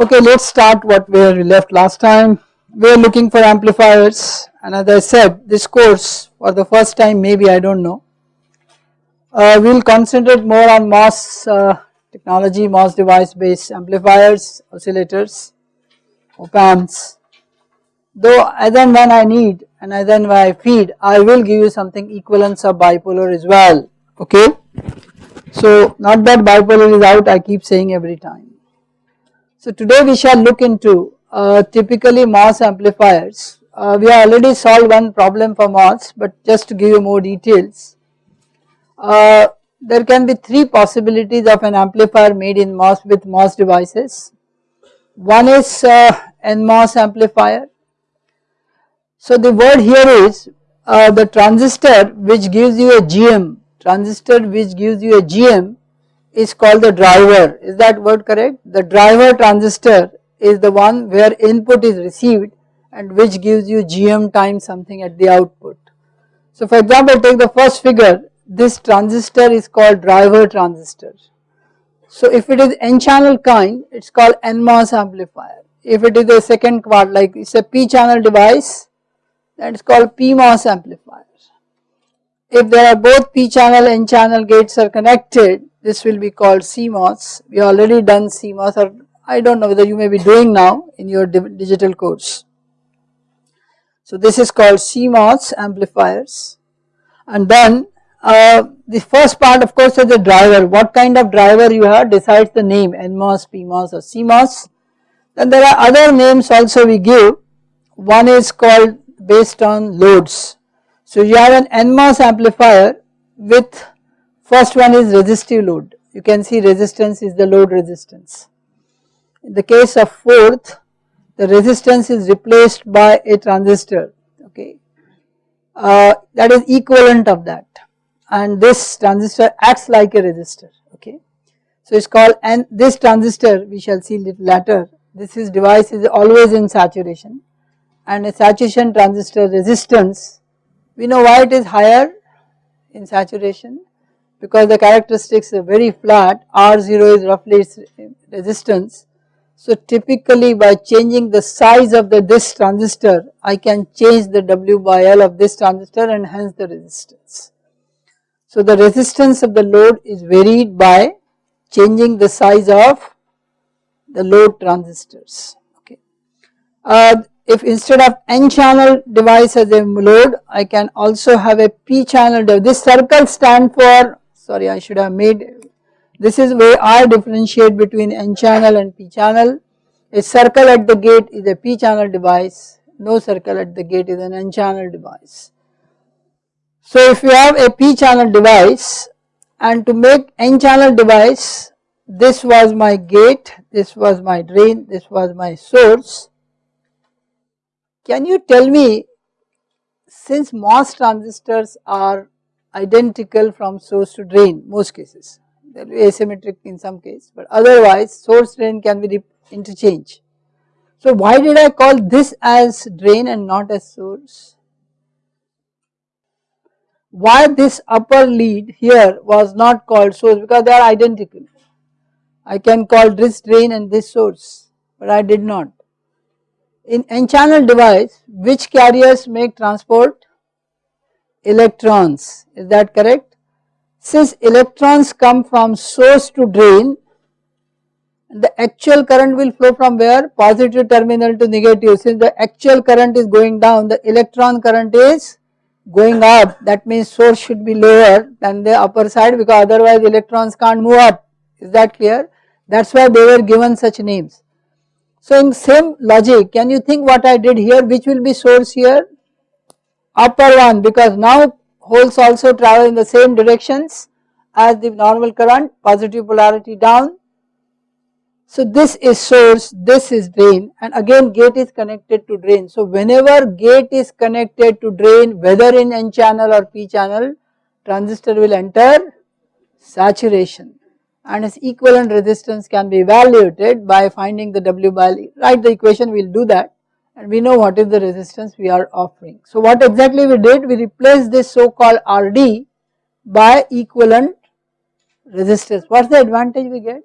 Okay, let us start what we left last time. We are looking for amplifiers and as I said this course for the first time maybe I do not know. Uh, we will concentrate more on MOS uh, technology, MOS device based amplifiers, oscillators, op amps. Though as and when I need and as and when I feed I will give you something equivalence of bipolar as well okay. So not that bipolar is out I keep saying every time. So today we shall look into uh, typically MOS amplifiers. Uh, we have already solved one problem for MOS but just to give you more details. Uh, there can be three possibilities of an amplifier made in MOS with MOS devices. One is uh, NMOS amplifier. So the word here is uh, the transistor which gives you a GM, transistor which gives you a GM is called the driver is that word correct the driver transistor is the one where input is received and which gives you GM times something at the output. So for example take the first figure this transistor is called driver transistor. So if it is n channel kind it is called NMOS amplifier if it is a second part like it is a p channel device that is called PMOS amplifier. If there are both p channel and n channel gates are connected this will be called CMOS. We already done CMOS or I do not know whether you may be doing now in your digital course. So this is called CMOS amplifiers and then uh, the first part of course is the driver what kind of driver you have decides the name NMOS, PMOS or CMOS. Then there are other names also we give one is called based on loads. So you have an NMOS amplifier with First one is resistive load, you can see resistance is the load resistance. In the case of fourth, the resistance is replaced by a transistor, okay, uh, that is equivalent of that. And this transistor acts like a resistor, okay. So it is called and this transistor we shall see little later, this is device is always in saturation. And a saturation transistor resistance, we know why it is higher in saturation because the characteristics are very flat R0 is roughly its resistance. So typically by changing the size of the this transistor I can change the W by L of this transistor and hence the resistance. So the resistance of the load is varied by changing the size of the load transistors okay. Uh, if instead of n channel device as a load I can also have a p channel device. This circle stand for sorry I should have made this is where I differentiate between n channel and p channel. A circle at the gate is a p channel device. No circle at the gate is an n channel device. So if you have a p channel device and to make n channel device this was my gate this was my drain this was my source. Can you tell me since MOS transistors are identical from source to drain most cases there will be asymmetric in some case but otherwise source drain can be interchange. So why did I call this as drain and not as source? Why this upper lead here was not called source because they are identical. I can call this drain and this source but I did not. In n channel device which carriers make transport? Electrons. Is that correct? Since electrons come from source to drain the actual current will flow from where? Positive terminal to negative. Since the actual current is going down the electron current is going up. That means source should be lower than the upper side because otherwise electrons can't move up. Is that clear? That is why they were given such names. So in same logic can you think what I did here? Which will be source here upper one because now holes also travel in the same directions as the normal current positive polarity down. So this is source this is drain and again gate is connected to drain. So whenever gate is connected to drain whether in n channel or p channel transistor will enter saturation and its equivalent resistance can be evaluated by finding the W by L. Write the equation we will do that and we know what is the resistance we are offering. So what exactly we did we replaced this so called RD by equivalent resistance what is the advantage we get?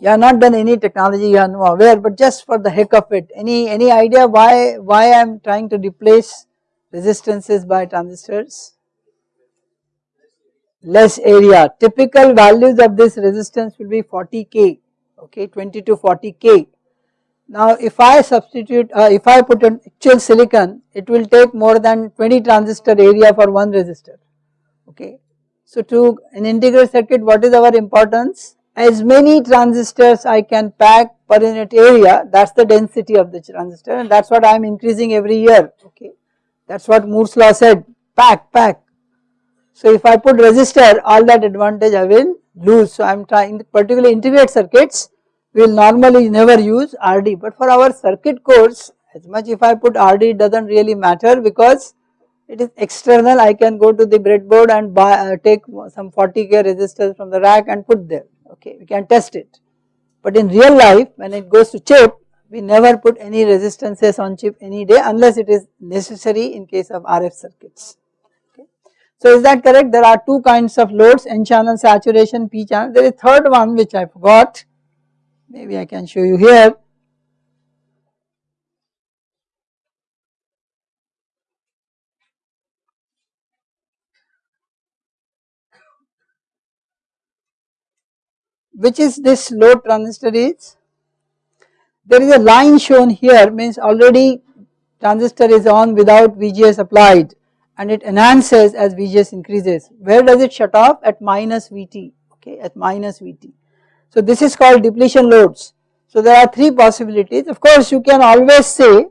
you have not done any technology you are not aware but just for the heck of it any any idea why why I am trying to replace resistances by transistors less area typical values of this resistance will be 40 k okay 20 to 40 k now if I substitute uh, if I put an actual silicon it will take more than 20 transistor area for one resistor. Okay? So to an integrated circuit what is our importance? As many transistors I can pack per unit area that is the density of the transistor and that is what I am increasing every year. Okay? That is what Moore's law said pack pack. So if I put resistor all that advantage I will lose. So I am trying particularly integrated circuits we will normally never use RD but for our circuit course as much if I put RD it does not really matter because it is external I can go to the breadboard and buy uh, take some 40k resistors from the rack and put there okay we can test it. But in real life when it goes to chip we never put any resistances on chip any day unless it is necessary in case of RF circuits. Okay. So is that correct there are two kinds of loads n channel saturation p channel there is third one which I forgot maybe I can show you here. Which is this load transistor is there is a line shown here means already transistor is on without VGS applied and it enhances as VGS increases. Where does it shut off? At minus VT okay? At minus VT. So this is called depletion loads so there are three possibilities of course you can always say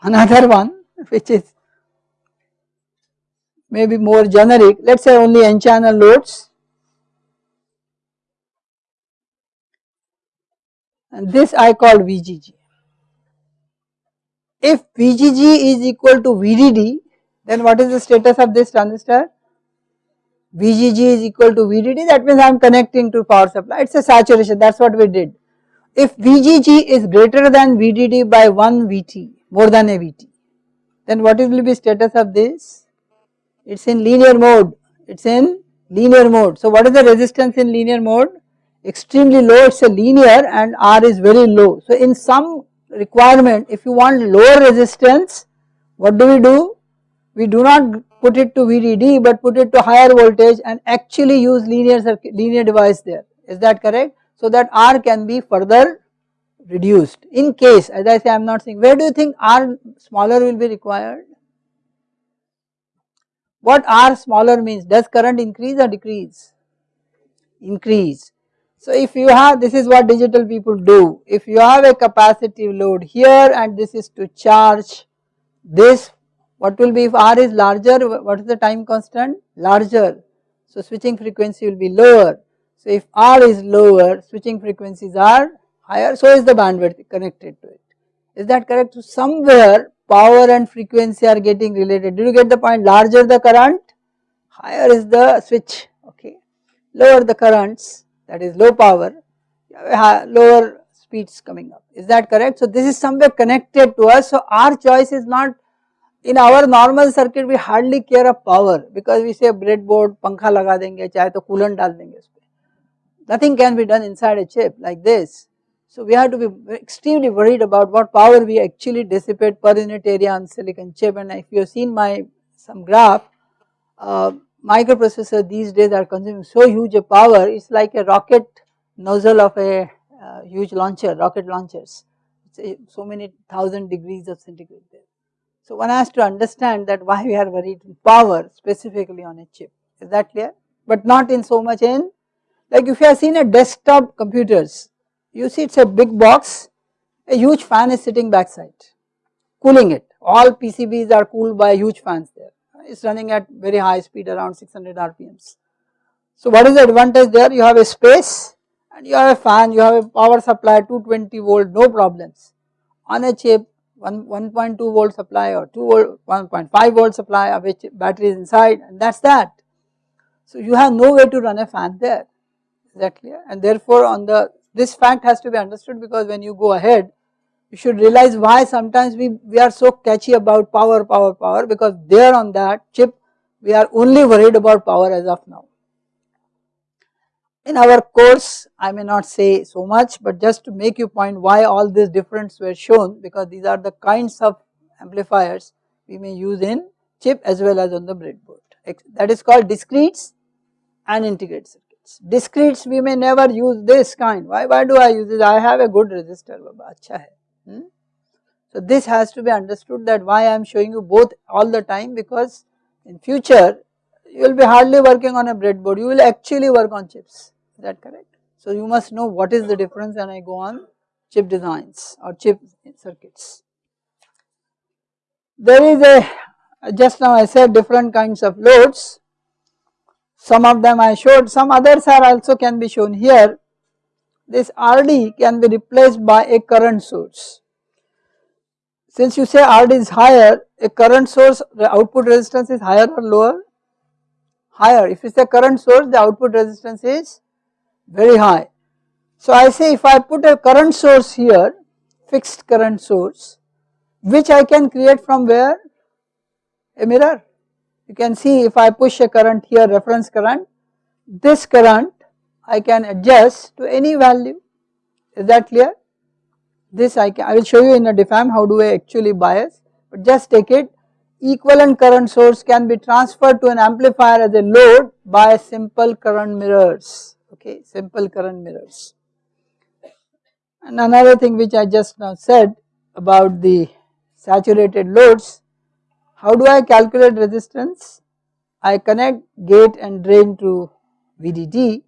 another one which is maybe more generic let us say only n channel loads and this I call VGG. If VGG is equal to VDD then what is the status of this transistor? VGG is equal to VDD that means I am connecting to power supply it is a saturation that is what we did. If VGG is greater than VDD by 1 VT more than a VT then what will be status of this? It is in linear mode, it is in linear mode. So what is the resistance in linear mode? extremely low it is a linear and R is very low. So in some requirement if you want lower resistance what do we do? We do not put it to VDD but put it to higher voltage and actually use linear circuit linear device there is that correct? So that R can be further reduced in case as I say I am not saying where do you think R smaller will be required? What R smaller means does current increase or decrease? Increase so if you have this is what digital people do if you have a capacitive load here and this is to charge this what will be if R is larger what is the time constant? Larger. So switching frequency will be lower. So if R is lower switching frequencies are higher so is the bandwidth connected to it. Is that correct? So somewhere power and frequency are getting related. Do you get the point? Larger the current higher is the switch. Okay. Lower the currents that is low power lower speeds coming up. Is that correct. So this is somewhere connected to us. So our choice is not in our normal circuit we hardly care of power because we say breadboard pankha laga denge chahe to coolant dal denge nothing can be done inside a chip like this. So we have to be extremely worried about what power we actually dissipate per unit area on silicon chip and if you have seen my some graph uh, microprocessor these days are consuming so huge a power it is like a rocket nozzle of a uh, huge launcher rocket launchers so many thousand degrees of centigrade there. So one has to understand that why we are worried in power specifically on a chip is that clear but not in so much in like if you have seen a desktop computers you see it is a big box a huge fan is sitting backside cooling it all PCBs are cooled by huge fans there it is running at very high speed around 600 RPMs. So what is the advantage there? You have a space and you have a fan, you have a power supply 220 volt, no problems. On a chip 1, 1.2 volt supply or 2 volt, 1.5 volt supply of which battery is inside and that is that. So you have no way to run a fan there, is that clear? And therefore on the, this fact has to be understood because when you go ahead you should realize why sometimes we, we are so catchy about power, power, power because there on that chip we are only worried about power as of now. In our course I may not say so much but just to make you point why all these difference were shown because these are the kinds of amplifiers we may use in chip as well as on the breadboard that is called discretes and integrated circuits. Discretes we may never use this kind why why do I use it I have a good resistor baba acha hai. Hmm? So this has to be understood that why I am showing you both all the time because in future you will be hardly working on a breadboard you will actually work on chips is that correct. So you must know what is the difference and I go on chip designs or chip circuits. There is a just now I said different kinds of loads some of them I showed some others are also can be shown here this RD can be replaced by a current source since you say RD is higher, a current source the output resistance is higher or lower? Higher. If it is a current source the output resistance is very high. So I say if I put a current source here, fixed current source, which I can create from where? A mirror. You can see if I push a current here reference current, this current I can adjust to any value. Is that clear? this I can I will show you in a diff amp how do I actually bias but just take it equivalent current source can be transferred to an amplifier as a load by simple current mirrors. Okay simple current mirrors. And another thing which I just now said about the saturated loads how do I calculate resistance? I connect gate and drain to VDD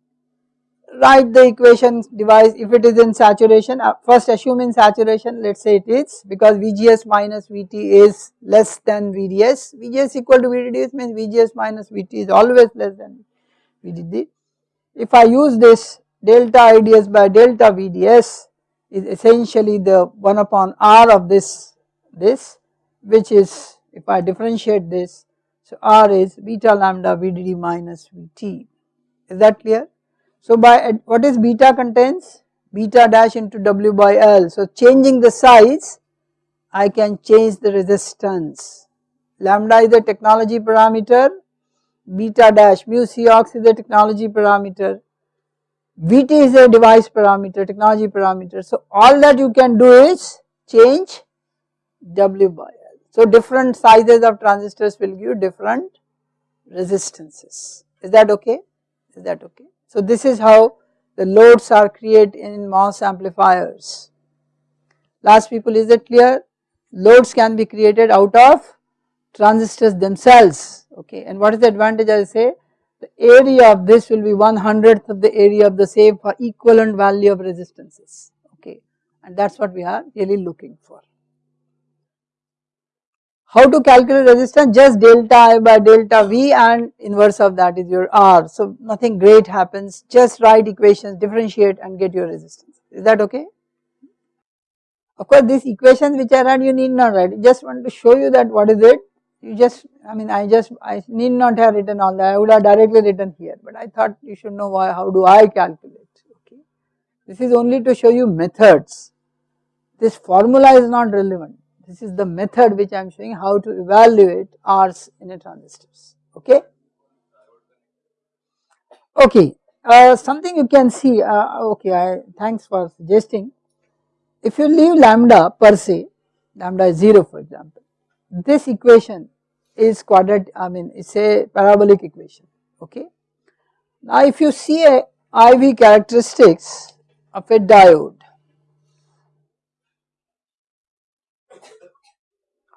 write the equation device if it is in saturation uh, first assume in saturation let us say it is because VGS minus VT is less than VDS, VGS equal to VDS means VGS minus VT is always less than VDD. If I use this delta IDS by delta VDS is essentially the 1 upon R of this this which is if I differentiate this so R is beta lambda VDD minus VT is that clear. So by uh, what is beta contains? Beta dash into W by L. So changing the size I can change the resistance. Lambda is the technology parameter, beta dash mu Cox is the technology parameter, Vt is a device parameter, technology parameter. So all that you can do is change W by L. So different sizes of transistors will give different resistances. Is that okay? Is that okay? So this is how the loads are created in MOS amplifiers. Last people is it clear? Loads can be created out of transistors themselves okay and what is the advantage I say? The area of this will be one hundredth of the area of the same for equivalent value of resistances okay and that is what we are really looking for. How to calculate resistance? Just delta I by delta V and inverse of that is your R. So nothing great happens, just write equations, differentiate and get your resistance. Is that okay? Of course these equations which I write you need not write, just want to show you that what is it. You just, I mean I just, I need not have written all that, I would have directly written here, but I thought you should know why, how do I calculate, okay. This is only to show you methods. This formula is not relevant this is the method which I am showing how to evaluate R's in a transistors, okay. Okay, uh, something you can see, uh, okay, I, thanks for suggesting. If you leave lambda per se, lambda is 0 for example, this equation is quadratic, I mean it is a parabolic equation, okay. Now if you see a IV characteristics of a diode,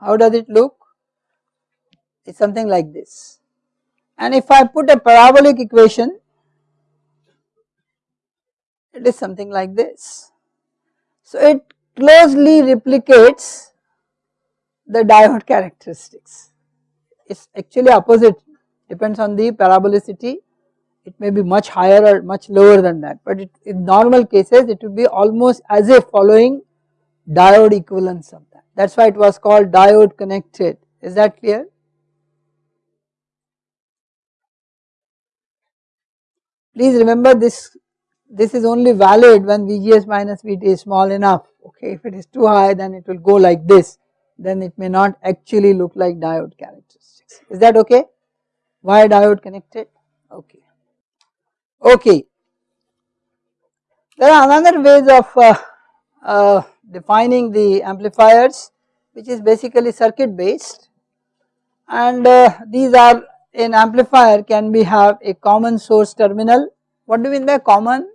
How does it look? It is something like this. And if I put a parabolic equation, it is something like this. So it closely replicates the diode characteristics. It is actually opposite depends on the parabolicity it may be much higher or much lower than that but it, in normal cases it would be almost as if following diode equivalence of that is why it was called diode connected. Is that clear. Please remember this this is only valid when VGS minus VT is small enough. Okay if it is too high then it will go like this. Then it may not actually look like diode characteristics. Is that okay? Why diode connected? Okay. Okay. There are another ways of uh, uh, defining the amplifiers which is basically circuit based and uh, these are an amplifier can be have a common source terminal. What do you mean by common?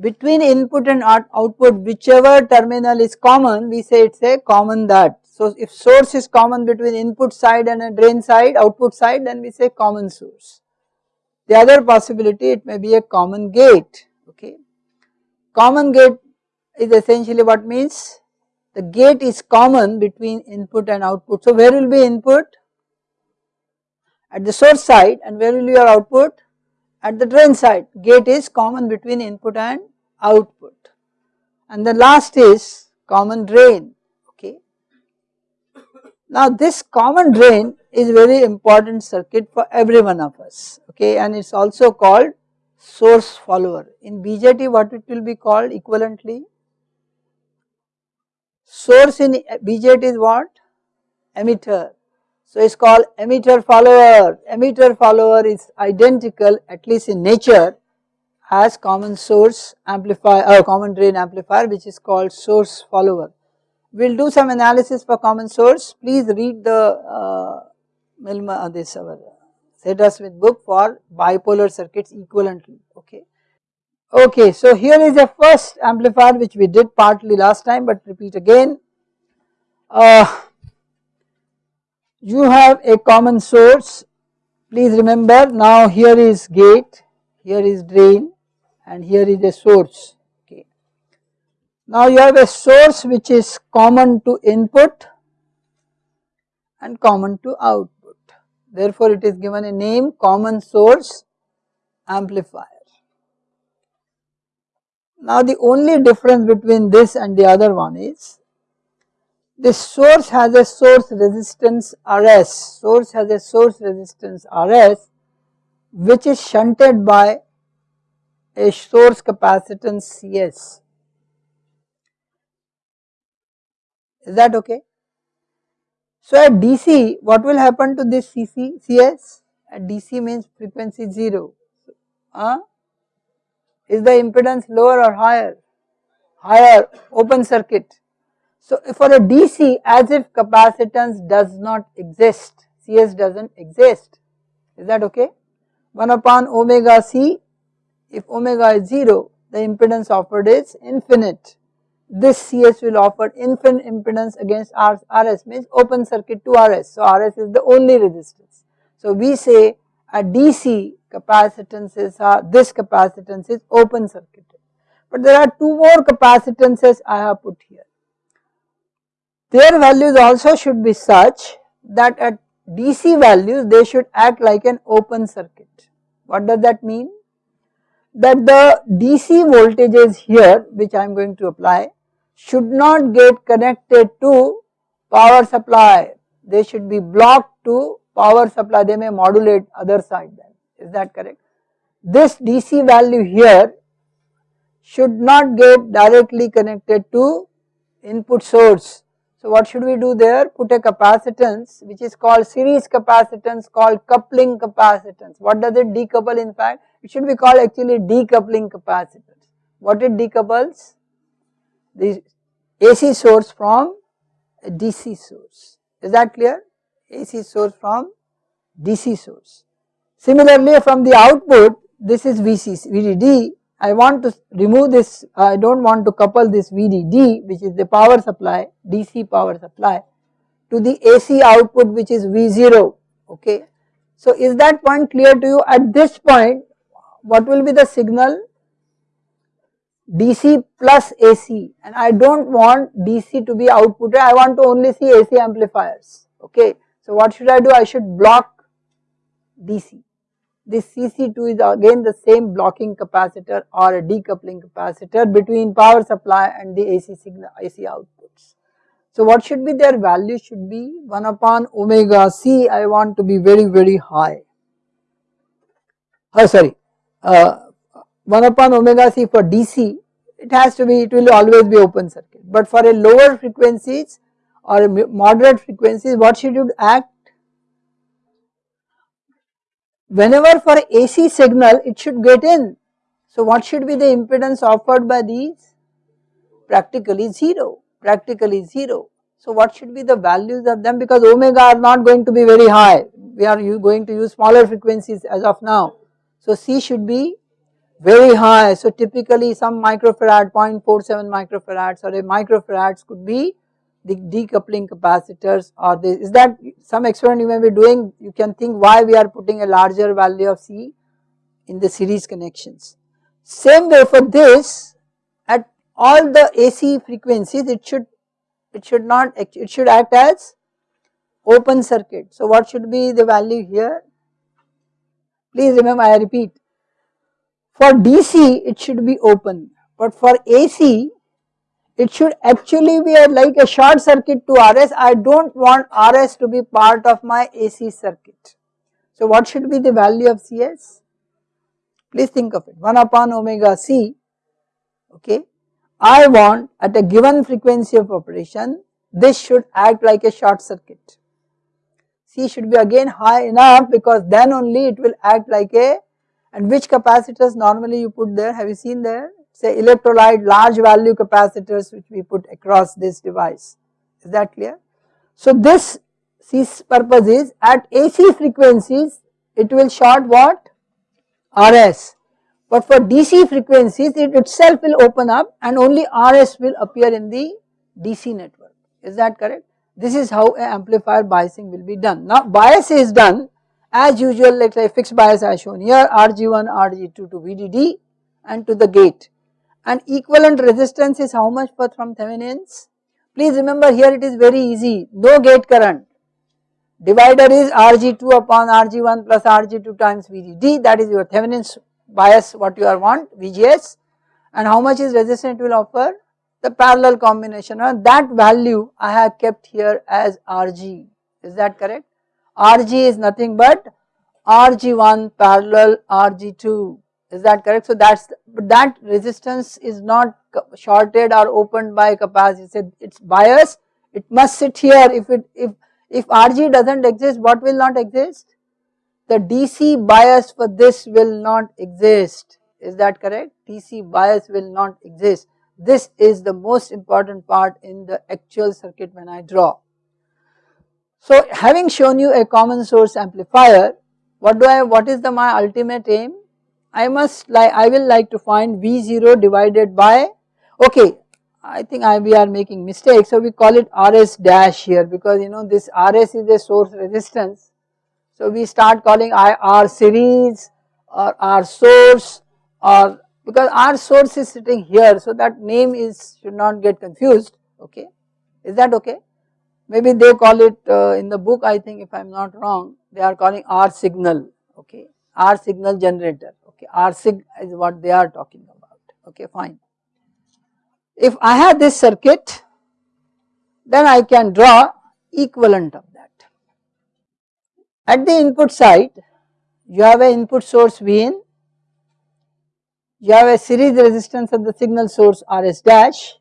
Between input and output whichever terminal is common we say it is a common that. So if source is common between input side and a drain side output side then we say common source. The other possibility it may be a common gate okay. Common gate is essentially what means the gate is common between input and output. So where will be input? At the source side and where will be your output? At the drain side. Gate is common between input and output. And the last is common drain okay. Now this common drain is very important circuit for every one of us okay and it is also called source follower. In BJT what it will be called equivalently? Source in BJT is what? Emitter. So it is called emitter follower. Emitter follower is identical at least in nature as common source amplifier or uh, common drain amplifier which is called source follower. We will do some analysis for common source. Please read the uh, Millman, uh, this our Sedra Smith book for bipolar circuits equivalently okay. Okay so here is a first amplifier which we did partly last time but repeat again. Uh, you have a common source please remember now here is gate here is drain and here is a source okay. Now you have a source which is common to input and common to output therefore it is given a name common source amplifier. Now the only difference between this and the other one is this source has a source resistance Rs, source has a source resistance Rs which is shunted by a source capacitance Cs. Is that okay? So at DC what will happen to this CC, CS? At DC means frequency 0. Uh, is the impedance lower or higher? Higher open circuit. So for a DC as if capacitance does not exist, CS does not exist. Is that okay? 1 upon omega C if omega is 0 the impedance offered is infinite this CS will offer infinite impedance against RS means open circuit to RS. So RS is the only resistance. So we say a DC capacitances are this capacitance is open circuit. But there are two more capacitances I have put here. Their values also should be such that at DC values they should act like an open circuit. What does that mean? That the DC voltages here which I am going to apply should not get connected to power supply. They should be blocked to power supply, they may modulate other side is that correct? This DC value here should not get directly connected to input source. So what should we do there? Put a capacitance which is called series capacitance called coupling capacitance. What does it decouple in fact? It should be called actually decoupling capacitance. What it decouples? the AC source from a DC source. Is that clear? AC source from DC source. Similarly from the output this is VCC, VDD I want to remove this I do not want to couple this VDD which is the power supply DC power supply to the AC output which is V0 okay. So is that point clear to you at this point what will be the signal DC plus AC and I do not want DC to be outputted, I want to only see AC amplifiers, okay. So what should I do? I should block DC. This CC2 is again the same blocking capacitor or a decoupling capacitor between power supply and the AC signal, AC outputs. So what should be their value should be 1 upon omega C I want to be very very high. Oh sorry, uh, 1 upon omega c for DC it has to be it will always be open circuit but for a lower frequencies or moderate frequencies what should you act whenever for AC signal it should get in So what should be the impedance offered by these? Practically 0, practically 0. So what should be the values of them because omega are not going to be very high, we are going to use smaller frequencies as of now. So C should be very high, so typically some microfarad 0.47 microfarads or a microfarads could be the decoupling capacitors or this is that some experiment you may be doing you can think why we are putting a larger value of C in the series connections. Same way for this at all the AC frequencies it should it should not it should act as open circuit. So what should be the value here? Please remember I repeat for DC it should be open but for AC it should actually be a, like a short circuit to RS. I do not want RS to be part of my AC circuit. So what should be the value of CS? Please think of it 1 upon omega C okay. I want at a given frequency of operation this should act like a short circuit. C should be again high enough because then only it will act like a and which capacitors normally you put there have you seen there say electrolyte large value capacitors which we put across this device is that clear. So this C's purpose is at AC frequencies it will short what RS but for DC frequencies it itself will open up and only RS will appear in the DC network is that correct. This is how an amplifier biasing will be done. Now bias is done as usual like a fixed bias as shown here RG1, RG2 to VDD and to the gate and equivalent resistance is how much for from Thevenin's? Please remember here it is very easy, no gate current. Divider is Rg2 upon Rg1 plus Rg2 times VGD that is your Thevenin's bias what you are want VGS and how much is resistance will offer? The parallel combination and that value I have kept here as Rg is that correct? Rg is nothing but Rg1 parallel Rg2 is that correct? So that's but that resistance is not shorted or opened by capacity. It's bias. It must sit here. If it if if Rg doesn't exist, what will not exist? The DC bias for this will not exist. Is that correct? DC bias will not exist. This is the most important part in the actual circuit when I draw. So having shown you a common source amplifier, what do I, what is the my ultimate aim? I must like I will like to find V0 divided by okay I think I, we are making mistake. So we call it RS dash here because you know this RS is a source resistance. So we start calling I R series or R source or because R source is sitting here. So that name is should not get confused. Okay. Is that okay? Maybe they call it uh, in the book I think if I am not wrong they are calling R signal. Okay. R signal generator okay R sig is what they are talking about okay fine. If I have this circuit then I can draw equivalent of that. At the input side you have an input source Vin, you have a series resistance of the signal source Rs dash,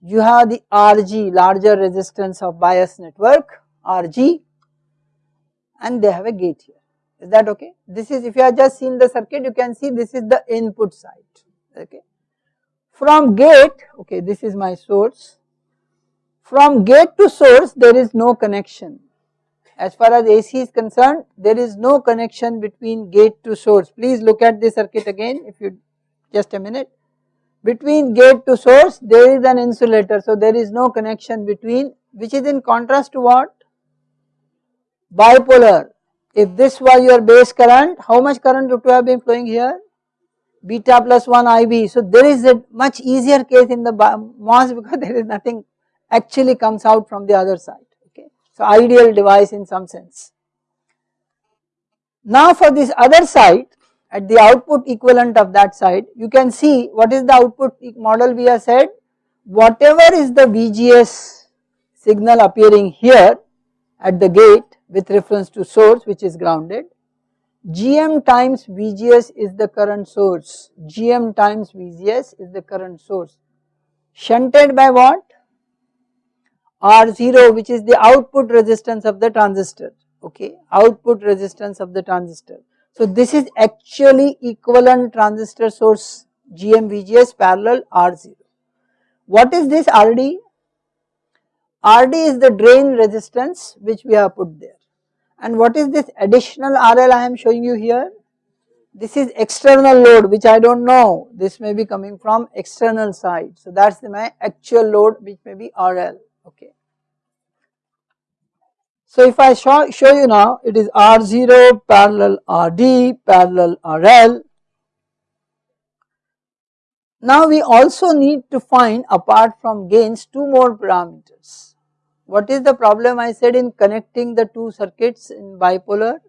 you have the Rg larger resistance of bias network Rg and they have a gate here is that okay. This is if you have just seen the circuit you can see this is the input side. Okay. From gate okay this is my source. From gate to source there is no connection. As far as AC is concerned there is no connection between gate to source. Please look at the circuit again if you just a minute. Between gate to source there is an insulator. So there is no connection between which is in contrast to what? Bipolar if this was your base current, how much current would have been flowing here? Beta plus 1 IB. So there is a much easier case in the MOS because there is nothing actually comes out from the other side. Okay. So ideal device in some sense. Now for this other side at the output equivalent of that side you can see what is the output model we have said whatever is the VGS signal appearing here at the gate with reference to source which is grounded. Gm times VGS is the current source, Gm times VGS is the current source. Shunted by what? R0 which is the output resistance of the transistor, okay, output resistance of the transistor. So this is actually equivalent transistor source GM VGS parallel R0. What is this RD? RD is the drain resistance which we have put there and what is this additional RL I am showing you here? This is external load which I do not know this may be coming from external side. So that is my actual load which may be RL okay. So if I show, show you now it is R0 parallel RD parallel RL. Now we also need to find apart from gains two more parameters. What is the problem I said in connecting the two circuits in bipolar?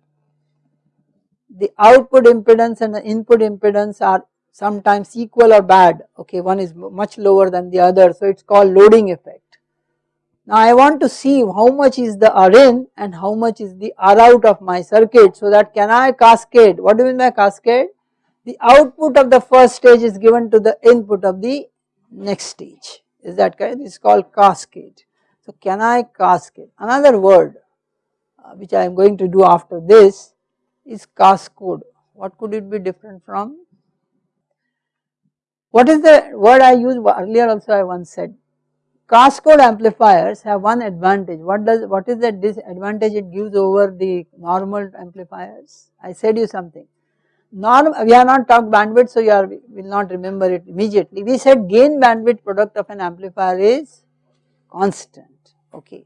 The output impedance and the input impedance are sometimes equal or bad okay one is much lower than the other so it is called loading effect. Now I want to see how much is the R in and how much is the R out of my circuit so that can I cascade, what do you mean by cascade? The output of the first stage is given to the input of the next stage, is that correct? Is called cascade. So can I cascade? Another word uh, which I am going to do after this is cascode. What could it be different from? What is the word I used earlier also I once said Cascode amplifiers have one advantage. What does what is the disadvantage it gives over the normal amplifiers? I said you something. Norm we have not talked bandwidth, so you are, will not remember it immediately. We said gain bandwidth product of an amplifier is constant. Okay,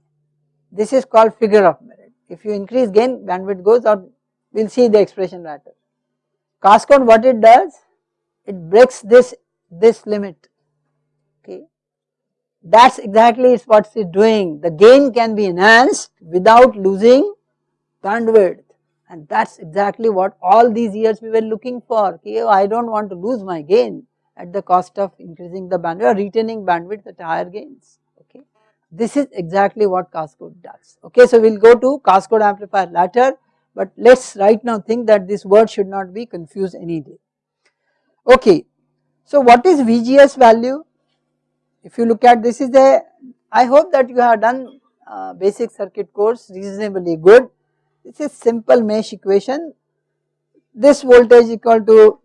this is called figure of merit. If you increase gain, bandwidth goes out. We will see the expression later. Cascode, what it does? It breaks this this limit. Okay, that is exactly is what it is doing. The gain can be enhanced without losing bandwidth and that is exactly what all these years we were looking for. Okay, I do not want to lose my gain at the cost of increasing the bandwidth or retaining bandwidth at higher gains. This is exactly what Cascode does. Okay, so we will go to Cascode amplifier later, but let us right now think that this word should not be confused any day. Okay, so what is VGS value? If you look at this is a, I hope that you have done uh, basic circuit course reasonably good. This is simple mesh equation. This voltage equal to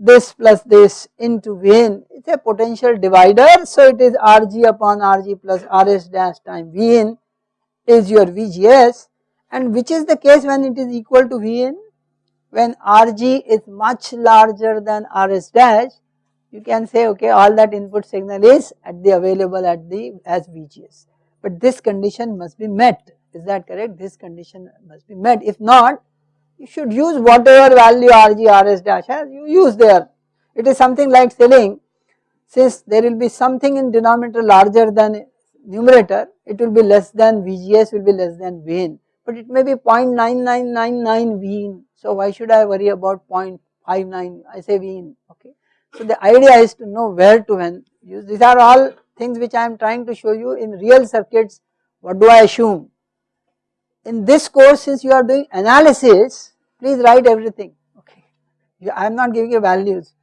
this plus this into Vn, it is a potential divider. So it is Rg upon Rg plus Rs dash time Vn is your VGS and which is the case when it is equal to Vn? When Rg is much larger than Rs dash you can say okay all that input signal is at the available at the as VGS. But this condition must be met is that correct this condition must be met if not you should use whatever value RG RS dash has you use there. It is something like saying since there will be something in denominator larger than numerator it will be less than VGS will be less than Vn but it may be 0.9999 Vn so why should I worry about 0.59 I say Vn okay. So the idea is to know where to when use these are all things which I am trying to show you in real circuits what do I assume. In this course since you are doing analysis please write everything okay I am not giving you values.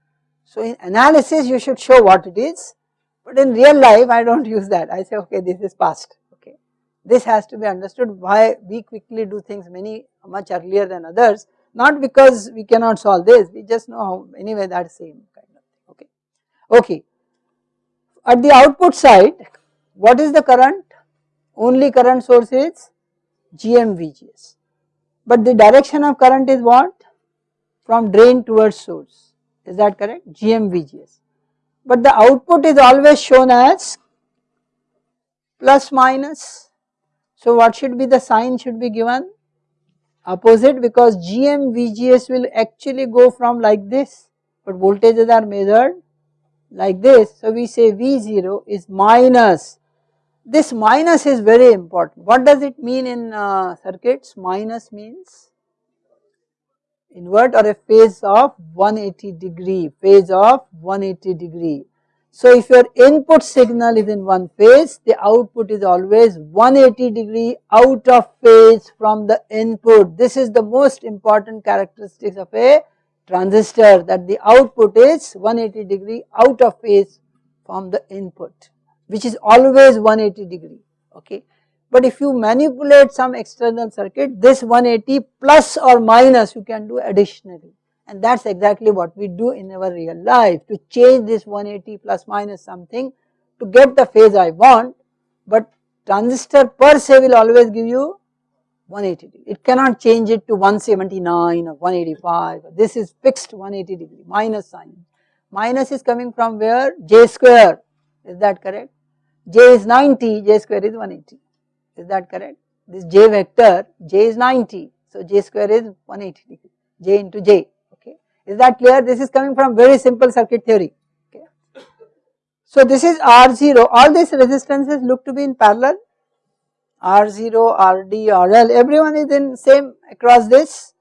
So in analysis you should show what it is but in real life I do not use that I say okay this is past okay. This has to be understood why we quickly do things many much earlier than others not because we cannot solve this we just know how anyway that same Okay, Okay. At the output side, what is the current? Only current source is GMVGS. But the direction of current is what? From drain towards source. Is that correct? GMVGS. But the output is always shown as plus minus. So what should be the sign should be given? Opposite because GMVGS will actually go from like this but voltages are measured like this. So we say V0 is minus. This minus is very important. What does it mean in uh, circuits? Minus means invert or a phase of 180 degree, phase of 180 degree. So if your input signal is in one phase, the output is always 180 degree out of phase from the input. This is the most important characteristics of a transistor that the output is 180 degree out of phase from the input which is always 180 degree okay. but if you manipulate some external circuit this 180 plus or minus you can do additionally and that is exactly what we do in our real life to change this 180 plus minus something to get the phase I want but transistor per se will always give you 180 degree. It cannot change it to 179 or 185 this is fixed 180 degree minus sign. Minus is coming from where j square is that correct? J is 90 j square is 180 is that correct? This j vector j is 90 so j square is 180 degree j into j okay. Is that clear? This is coming from very simple circuit theory okay. So this is R0 all these resistances look to be in parallel R0, RD, RL everyone is in same across this.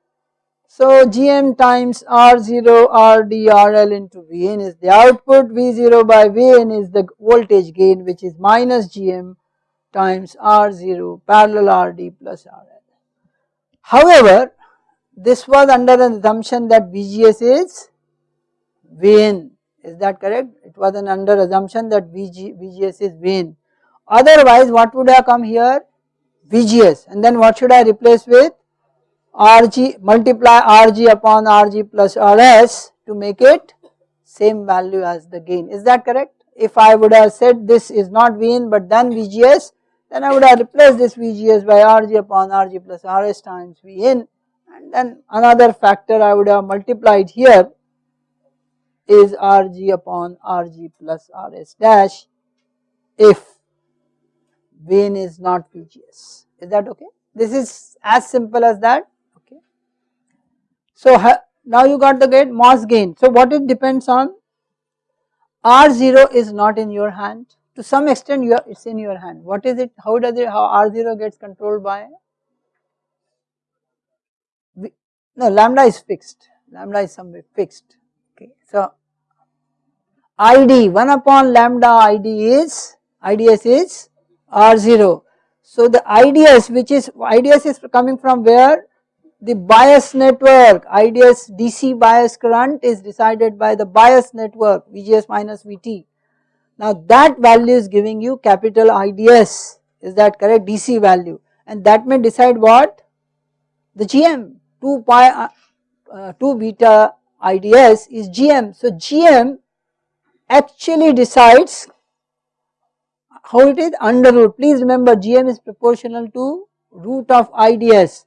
So Gm times R0 RDRL into Vn is the output, V0 by Vn is the voltage gain which is minus Gm times R0 parallel RD plus RL. However, this was under an assumption that VGS is Vn, is that correct? It was an under assumption that VG, VGS is Vn. Otherwise what would have come here? VGS and then what should I replace with? RG multiply RG upon RG plus RS to make it same value as the gain is that correct? If I would have said this is not Vn but then VGS then I would have replaced this VGS by RG upon RG plus RS times Vn and then another factor I would have multiplied here is RG upon RG plus RS dash if Vn is not VGS is that okay. This is as simple as that. So now you got the gate MOS gain. So what it depends on R0 is not in your hand to some extent you it is in your hand. What is it how does it how R0 gets controlled by no lambda is fixed lambda is somewhere fixed okay. So ID 1 upon lambda ID is IDS is R0. So the IDS which is IDS is coming from where the bias network IDS DC bias current is decided by the bias network VGS minus VT. Now that value is giving you capital IDS is that correct? DC value. And that may decide what? The GM 2 pi uh, uh, 2 beta IDS is GM. So GM actually decides how it is under root. Please remember GM is proportional to root of IDS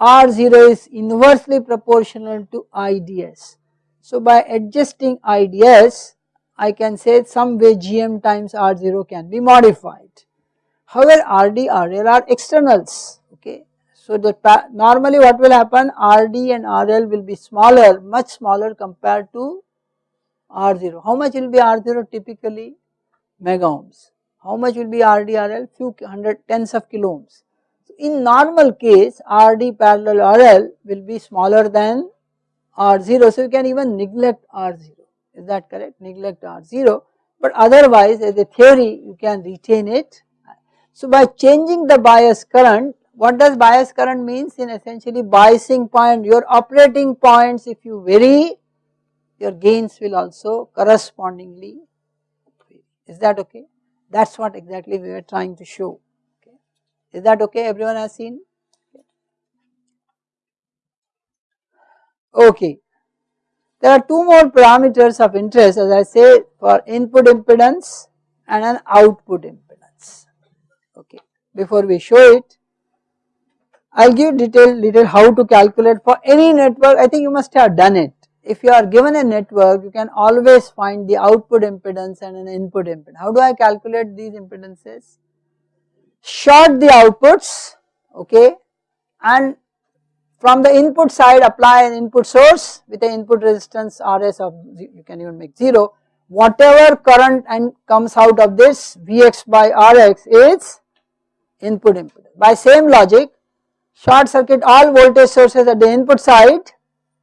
R0 is inversely proportional to IDS. So by adjusting IDS I can say some way GM times R0 can be modified. However RD RL are externals okay. So the normally what will happen RD and RL will be smaller much smaller compared to R0. How much will be R0 typically? Mega ohms. How much will be RDRL? Few hundred tens of kilo ohms. In normal case RD parallel RL will be smaller than R0 so you can even neglect R0 is that correct? Neglect R0 but otherwise as a theory you can retain it. So by changing the bias current what does bias current means? In essentially biasing point your operating points if you vary your gains will also correspondingly vary. Is that okay? That is what exactly we were trying to show. Is that okay? Everyone has seen? Okay. There are two more parameters of interest as I say for input impedance and an output impedance. Okay. Before we show it, I will give detail detail how to calculate for any network. I think you must have done it if you are given a network you can always find the output impedance and an input impedance. How do I calculate these impedances? Short the outputs okay and from the input side apply an input source with an input resistance Rs of you can even make 0 whatever current and comes out of this Vx by Rx is input impedance. By same logic short circuit all voltage sources at the input side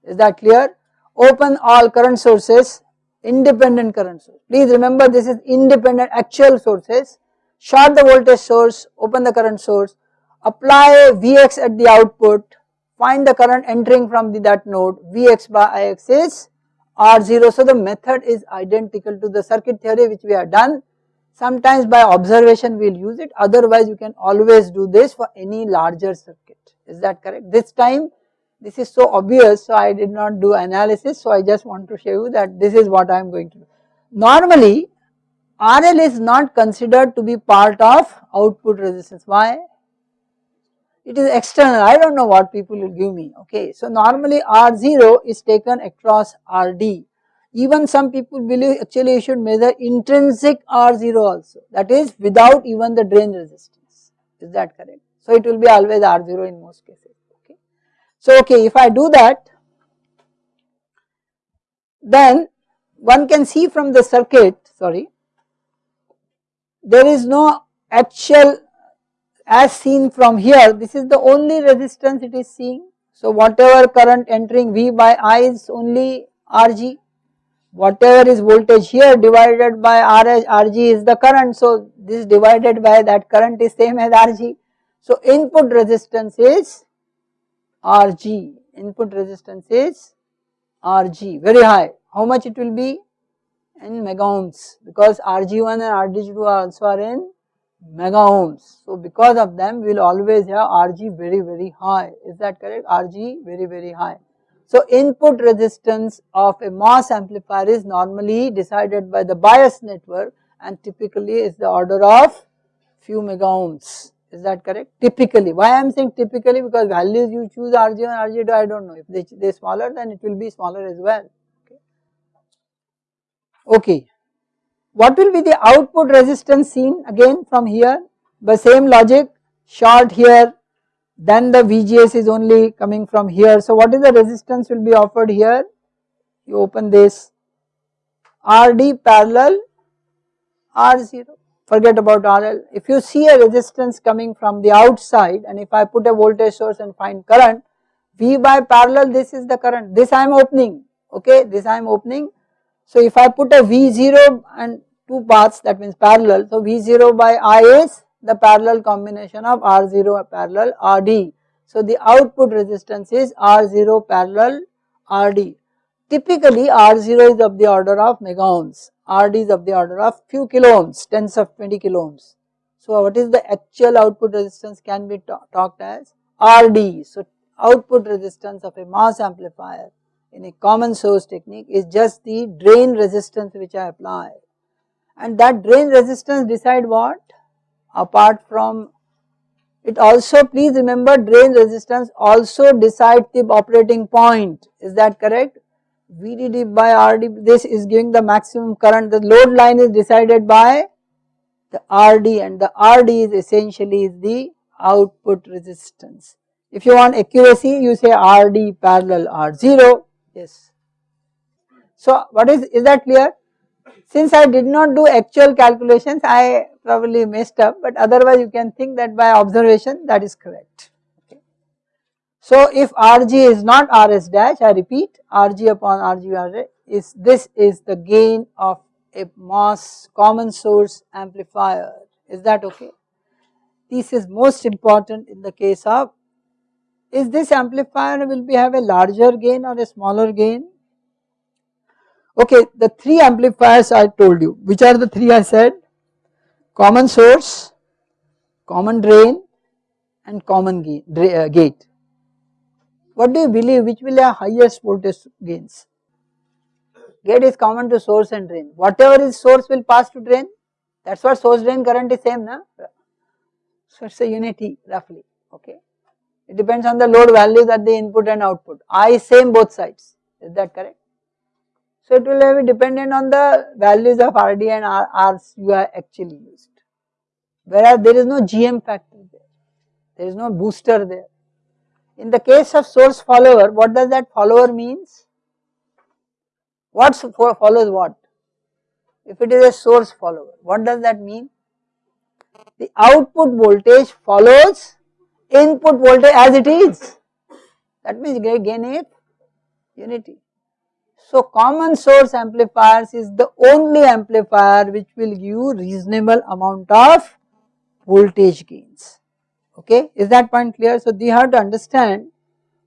is that clear open all current sources, independent current source. Please remember this is independent actual sources, short the voltage source, open the current source, apply Vx at the output, find the current entering from the, that node, Vx by Ix is R0. So the method is identical to the circuit theory which we have done. Sometimes by observation we will use it otherwise you can always do this for any larger circuit is that correct. This time this is so obvious so I did not do analysis so I just want to show you that this is what I am going to do. Normally RL is not considered to be part of output resistance why? It is external I do not know what people will give me okay. So normally R0 is taken across RD even some people believe actually you should measure intrinsic R0 also that is without even the drain resistance is that correct. So it will be always R0 in most cases okay. So okay if I do that then one can see from the circuit sorry there is no actual as seen from here this is the only resistance it is seeing. So whatever current entering V by I is only Rg whatever is voltage here divided by RH, Rg is the current. So this divided by that current is same as Rg. So input resistance is Rg, input resistance is Rg very high. How much it will be? In mega ohms because Rg1 and Rg2 also are in mega ohms. So because of them we will always have Rg very very high is that correct Rg very very high. So input resistance of a MOS amplifier is normally decided by the bias network and typically is the order of few mega ohms. Is that correct? Typically. Why I am saying typically because values you choose RG1, RG2 I do not know. If they, they smaller then it will be smaller as well. Okay. What will be the output resistance seen again from here? By same logic short here then the VGS is only coming from here. So what is the resistance will be offered here? You open this RD parallel R0 forget about RL. If you see a resistance coming from the outside and if I put a voltage source and find current V by parallel this is the current this I am opening okay this I am opening. So if I put a V0 and two paths that means parallel so V0 by I is the parallel combination of R0 parallel RD. So the output resistance is R0 parallel RD. Typically R0 is of the order of mega ohms, RD is of the order of few kilo ohms, tens of 20 kilo ohms. So what is the actual output resistance can be talked as RD. So output resistance of a MOS amplifier in a common source technique is just the drain resistance which I apply. And that drain resistance decide what? apart from it also please remember drain resistance also decide the operating point. Is that correct? VDD by RD this is giving the maximum current. The load line is decided by the RD and the RD is essentially the output resistance. If you want accuracy you say RD parallel R0 yes. So what is is that clear since I did not do actual calculations I probably messed up but otherwise you can think that by observation that is correct. Okay. So if Rg is not Rs dash I repeat Rg upon Rg is this is the gain of a MOS common source amplifier is that okay. This is most important in the case of is this amplifier will be have a larger gain or a smaller gain Okay, the three amplifiers I told you, which are the three I said? Common source, common drain and common uh, gate. What do you believe which will have highest voltage gains? Gate is common to source and drain. Whatever is source will pass to drain. That is what source drain current is same na. So it is a unity roughly okay. It depends on the load values at the input and output. I same both sides is that correct? So it will be dependent on the values of RD and Rs you are actually used. Whereas there is no GM factor there, there is no booster there. In the case of source follower, what does that follower means? What follows what? If it is a source follower, what does that mean? The output voltage follows input voltage as it is. That means gain is unity. So common source amplifiers is the only amplifier which will give reasonable amount of voltage gains. Okay, is that point clear? So they have to understand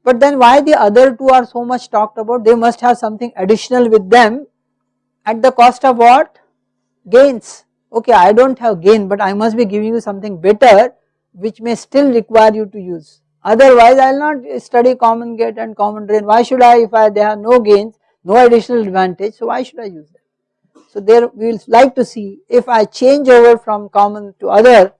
but then why the other two are so much talked about? They must have something additional with them at the cost of what? Gains. okay I do not have gain but I must be giving you something better which may still require you to use. Otherwise I will not study common gate and common drain. Why should I if I they have no gains no additional advantage so why should I use them. So there we will like to see if I change over from common to other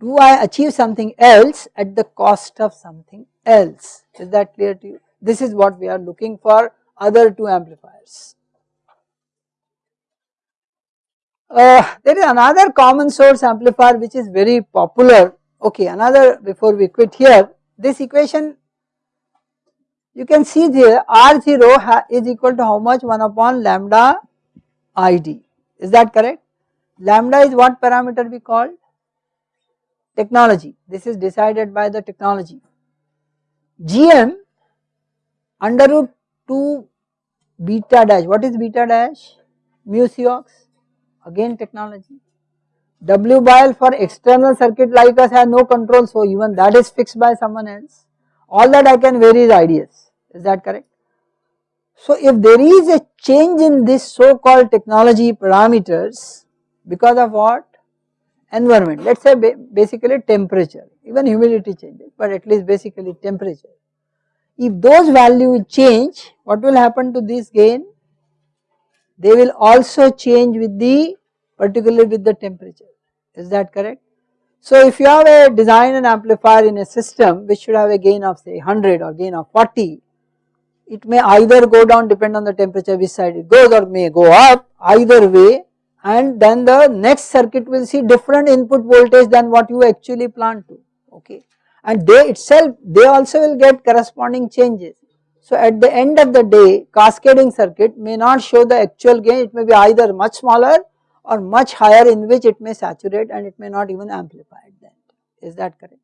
do I achieve something else at the cost of something else? Is that clear to you? This is what we are looking for other two amplifiers. Uh, there is another common source amplifier which is very popular okay another before we quit here this equation you can see there R0 is equal to how much? 1 upon lambda ID is that correct? Lambda is what parameter we called? Technology. This is decided by the technology. GM under root 2 beta dash. What is beta dash? Mu Cox again technology. W by L for external circuit like us has no control so even that is fixed by someone else. All that I can vary is IDS, is that correct? So if there is a change in this so called technology parameters because of what? Environment, let us say basically temperature, even humidity changes but at least basically temperature. If those values change, what will happen to this gain? They will also change with the particularly with the temperature is that correct. So if you have a design and amplifier in a system which should have a gain of say 100 or gain of 40 it may either go down depend on the temperature which side it goes or may go up either way and then the next circuit will see different input voltage than what you actually plan to okay and they itself they also will get corresponding changes. So at the end of the day cascading circuit may not show the actual gain it may be either much smaller or much higher in which it may saturate and it may not even amplify at end is that correct.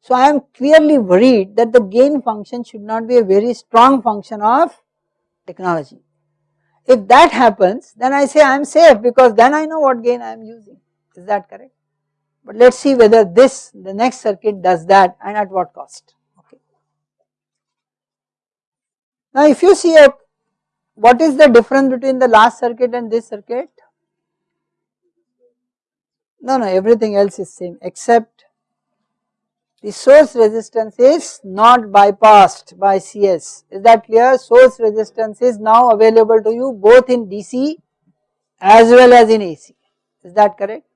So I am clearly worried that the gain function should not be a very strong function of technology. If that happens then I say I am safe because then I know what gain I am using is that correct. But let us see whether this the next circuit does that and at what cost. Okay. Now if you see a what is the difference between the last circuit and this circuit? No, no, everything else is same except the source resistance is not bypassed by CS. Is that clear? Source resistance is now available to you both in DC as well as in AC. Is that correct?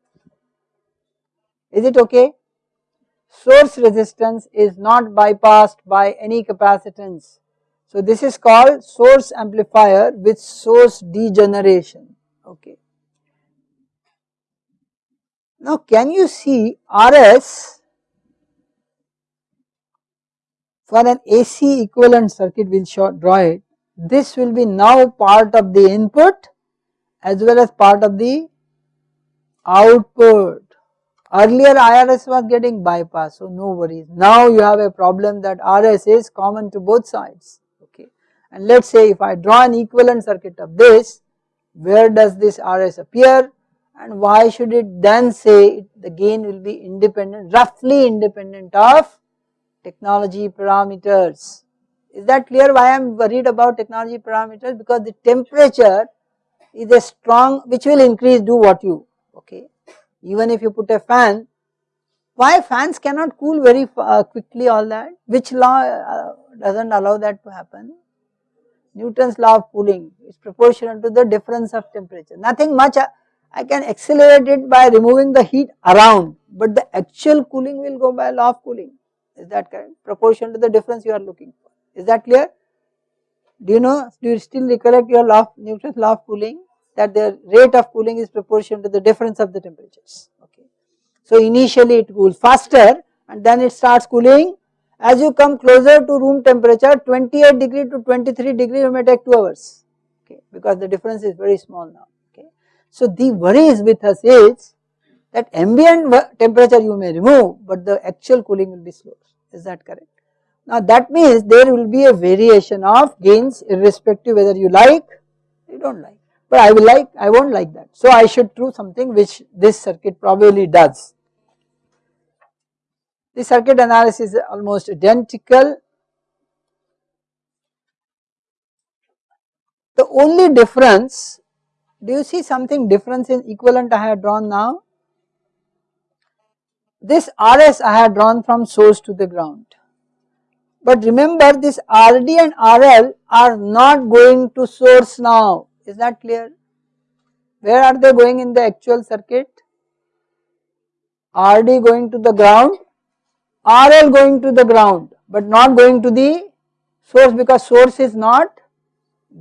Is it okay? Source resistance is not bypassed by any capacitance. So this is called source amplifier with source degeneration, okay. Now can you see RS for an AC equivalent circuit we will draw it, this will be now part of the input as well as part of the output. Earlier IRS was getting bypassed so no worries. Now you have a problem that RS is common to both sides okay and let us say if I draw an equivalent circuit of this where does this RS appear and why should it then say the gain will be independent roughly independent of technology parameters. Is that clear why I am worried about technology parameters because the temperature is a strong which will increase do what you okay even if you put a fan, why fans cannot cool very uh, quickly all that, which law uh, does not allow that to happen? Newton's law of cooling is proportional to the difference of temperature, nothing much uh, I can accelerate it by removing the heat around, but the actual cooling will go by law of cooling, is that correct? Proportion to the difference you are looking for, is that clear? Do you know, do you still recollect your law of Newton's law of cooling? that the rate of cooling is proportional to the difference of the temperatures okay. So initially it cools faster and then it starts cooling as you come closer to room temperature 28 degree to 23 degree you may take 2 hours okay because the difference is very small now. So the worries with us is that ambient temperature you may remove but the actual cooling will be slow is that correct. Now that means there will be a variation of gains irrespective whether you like you do not like but I will like I won't like that. So I should do something which this circuit probably does. The circuit analysis is almost identical. The only difference Do you see something difference in equivalent I have drawn now? This RS I have drawn from source to the ground. But remember this RD and RL are not going to source now, is that clear? Where are they going in the actual circuit? RD going to the ground, RL going to the ground but not going to the source because source is not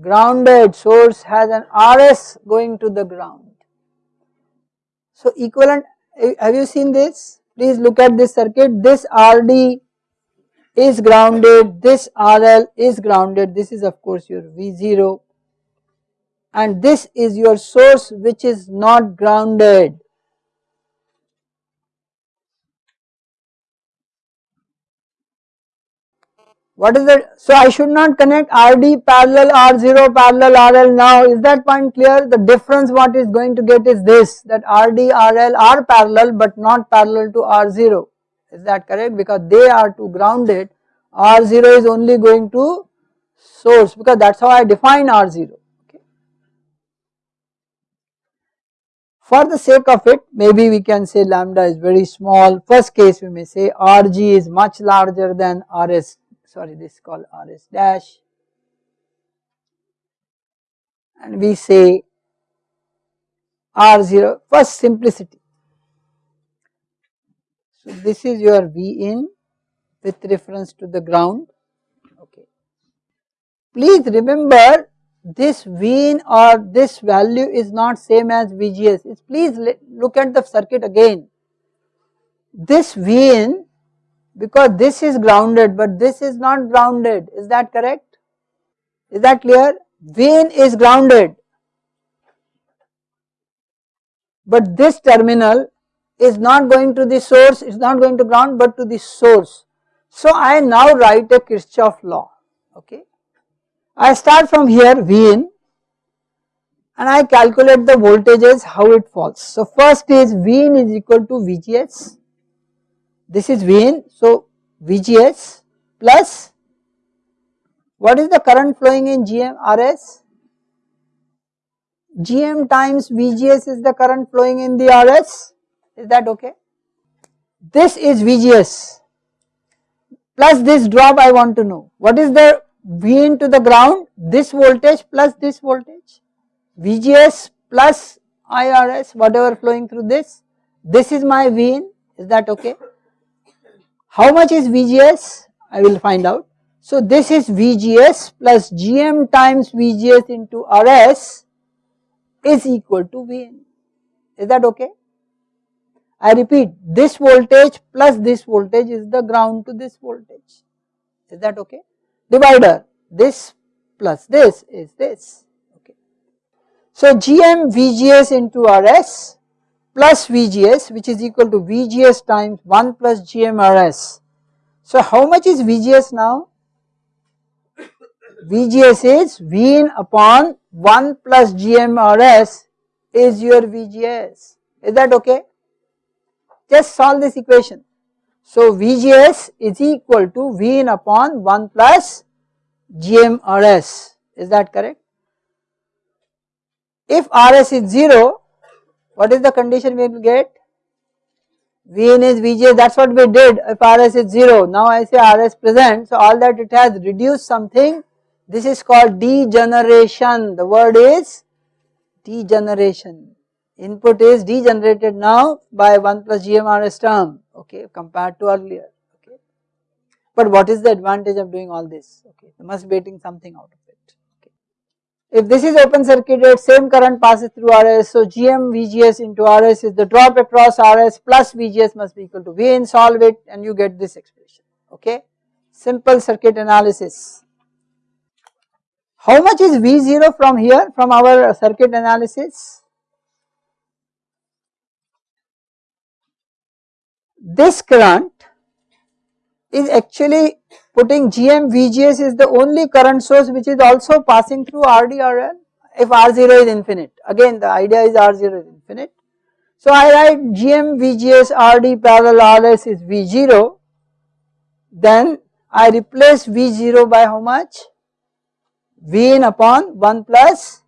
grounded, source has an RS going to the ground. So equivalent, eh, have you seen this? Please look at this circuit, this RD is grounded, this RL is grounded, this is of course your V0 and this is your source which is not grounded. What is the, so I should not connect RD parallel R0 parallel RL now, is that point clear? The difference what is going to get is this, that RD, RL are parallel but not parallel to R0, is that correct? Because they are to grounded, R0 is only going to source because that is how I define R0. Okay. For the sake of it, maybe we can say lambda is very small, first case we may say RG is much larger than RS sorry this is called RS dash and we say R0 first simplicity. So this is your V in with reference to the ground okay. Please remember this V in or this value is not same as VGS please look at the circuit again. This V in because this is grounded but this is not grounded. Is that correct? Is that clear? Vein is grounded. But this terminal is not going to the source it is not going to ground but to the source. So I now write a Kirchhoff law okay? I start from here Vn and I calculate the voltages how it falls. So first is Vn is equal to VGS this is Vn. So VGS plus what is the current flowing in GM RS? GM times VGS is the current flowing in the RS. Is that okay? This is VGS plus this drop I want to know. What is the V into the ground? This voltage plus this voltage. VGS plus IRS whatever flowing through this. This is my V in. Is that okay? How much is VGS? I will find out. So this is VGS plus GM times VGS into RS is equal to Vn. Is that okay? I repeat this voltage plus this voltage is the ground to this voltage. Is that okay? Divider this plus this is this. Okay. So GM VGS into RS plus VGS which is equal to VGS times 1 plus GMRS. So how much is VGS now? VGS is V upon 1 plus GMRS is your VGS. Is that okay? Just solve this equation. So VGS is equal to V upon 1 plus GMRS. Is that correct? If RS is 0, what is the condition we will get? Vn is Vj that is what we did if Rs is 0. Now I say Rs present so all that it has reduced something this is called degeneration the word is degeneration input is degenerated now by 1 plus GMRS term okay compared to earlier okay. But what is the advantage of doing all this okay you must be getting something out of. If this is open circuited same current passes through RS so GM VGS into RS is the drop across RS plus VGS must be equal to V in solve it and you get this expression okay. Simple circuit analysis. How much is V0 from here from our circuit analysis? This current is actually putting GM VGS is the only current source which is also passing through RDRL if R0 is infinite again the idea is R0 is infinite. So I write GM VGS RD parallel RS is V0 then I replace V0 by how much? V in upon 1 plus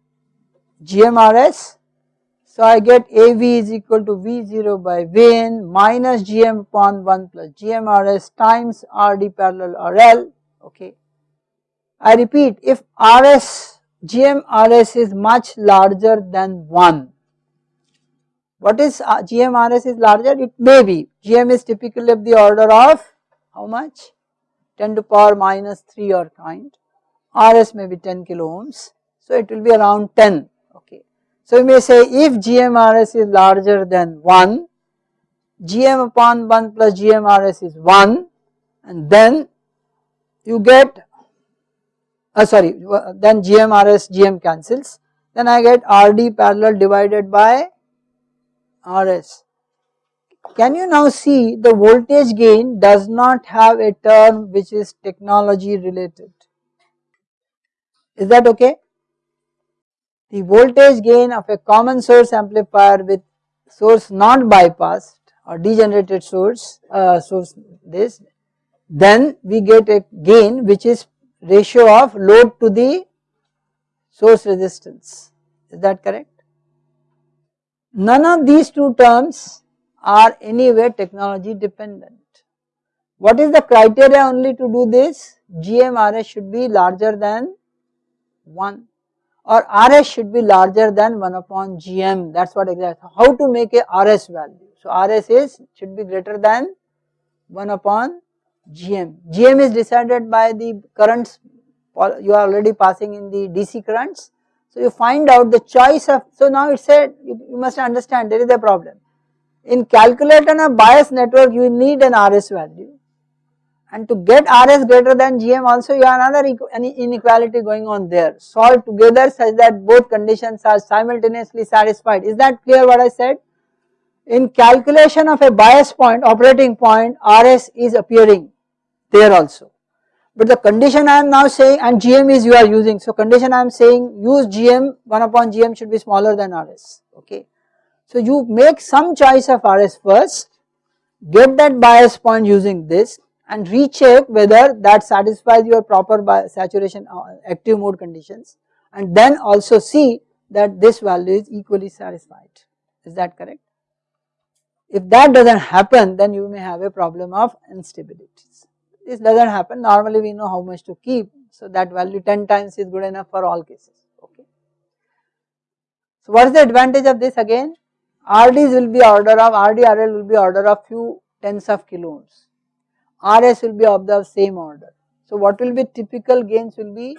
GMRS. So I get AV is equal to V0 by Vn minus GM upon 1 plus GMRS times RD parallel RL okay. I repeat if RS GMRS is much larger than 1 what is uh, GMRS is larger? It may be. GM is typically of the order of how much? 10 to power minus 3 or kind. RS may be 10 kilo ohms so it will be around 10 okay. So you may say if GMRS is larger than 1 GM upon 1 plus GMRS is 1 and then you get uh, sorry then GMRS GM cancels then I get RD parallel divided by RS. Can you now see the voltage gain does not have a term which is technology related. Is that okay? The voltage gain of a common source amplifier with source not bypassed or degenerated source, uh, source this, then we get a gain which is ratio of load to the source resistance. Is that correct? None of these two terms are anyway technology dependent. What is the criteria only to do this? GMRS should be larger than 1 or RS should be larger than 1 upon GM that is what exactly how to make a RS value. So RS is should be greater than 1 upon GM. GM is decided by the currents you are already passing in the DC currents so you find out the choice of, so now it said you, you must understand there is a problem. In calculating a bias network you need an RS value and to get RS greater than GM also you have another inequality going on there. Solve together such that both conditions are simultaneously satisfied. Is that clear what I said? In calculation of a bias point, operating point, RS is appearing there also. But the condition I am now saying and GM is you are using. So condition I am saying use GM 1 upon GM should be smaller than RS okay. So you make some choice of RS first get that bias point using this and recheck whether that satisfies your proper saturation uh, active mode conditions and then also see that this value is equally satisfied is that correct. If that does not happen then you may have a problem of instabilities. This does not happen normally we know how much to keep so that value 10 times is good enough for all cases okay. So what is the advantage of this again RDs will be order of RDRL will be order of few tens of kilo ohms RS will be of the same order. So what will be typical gains will be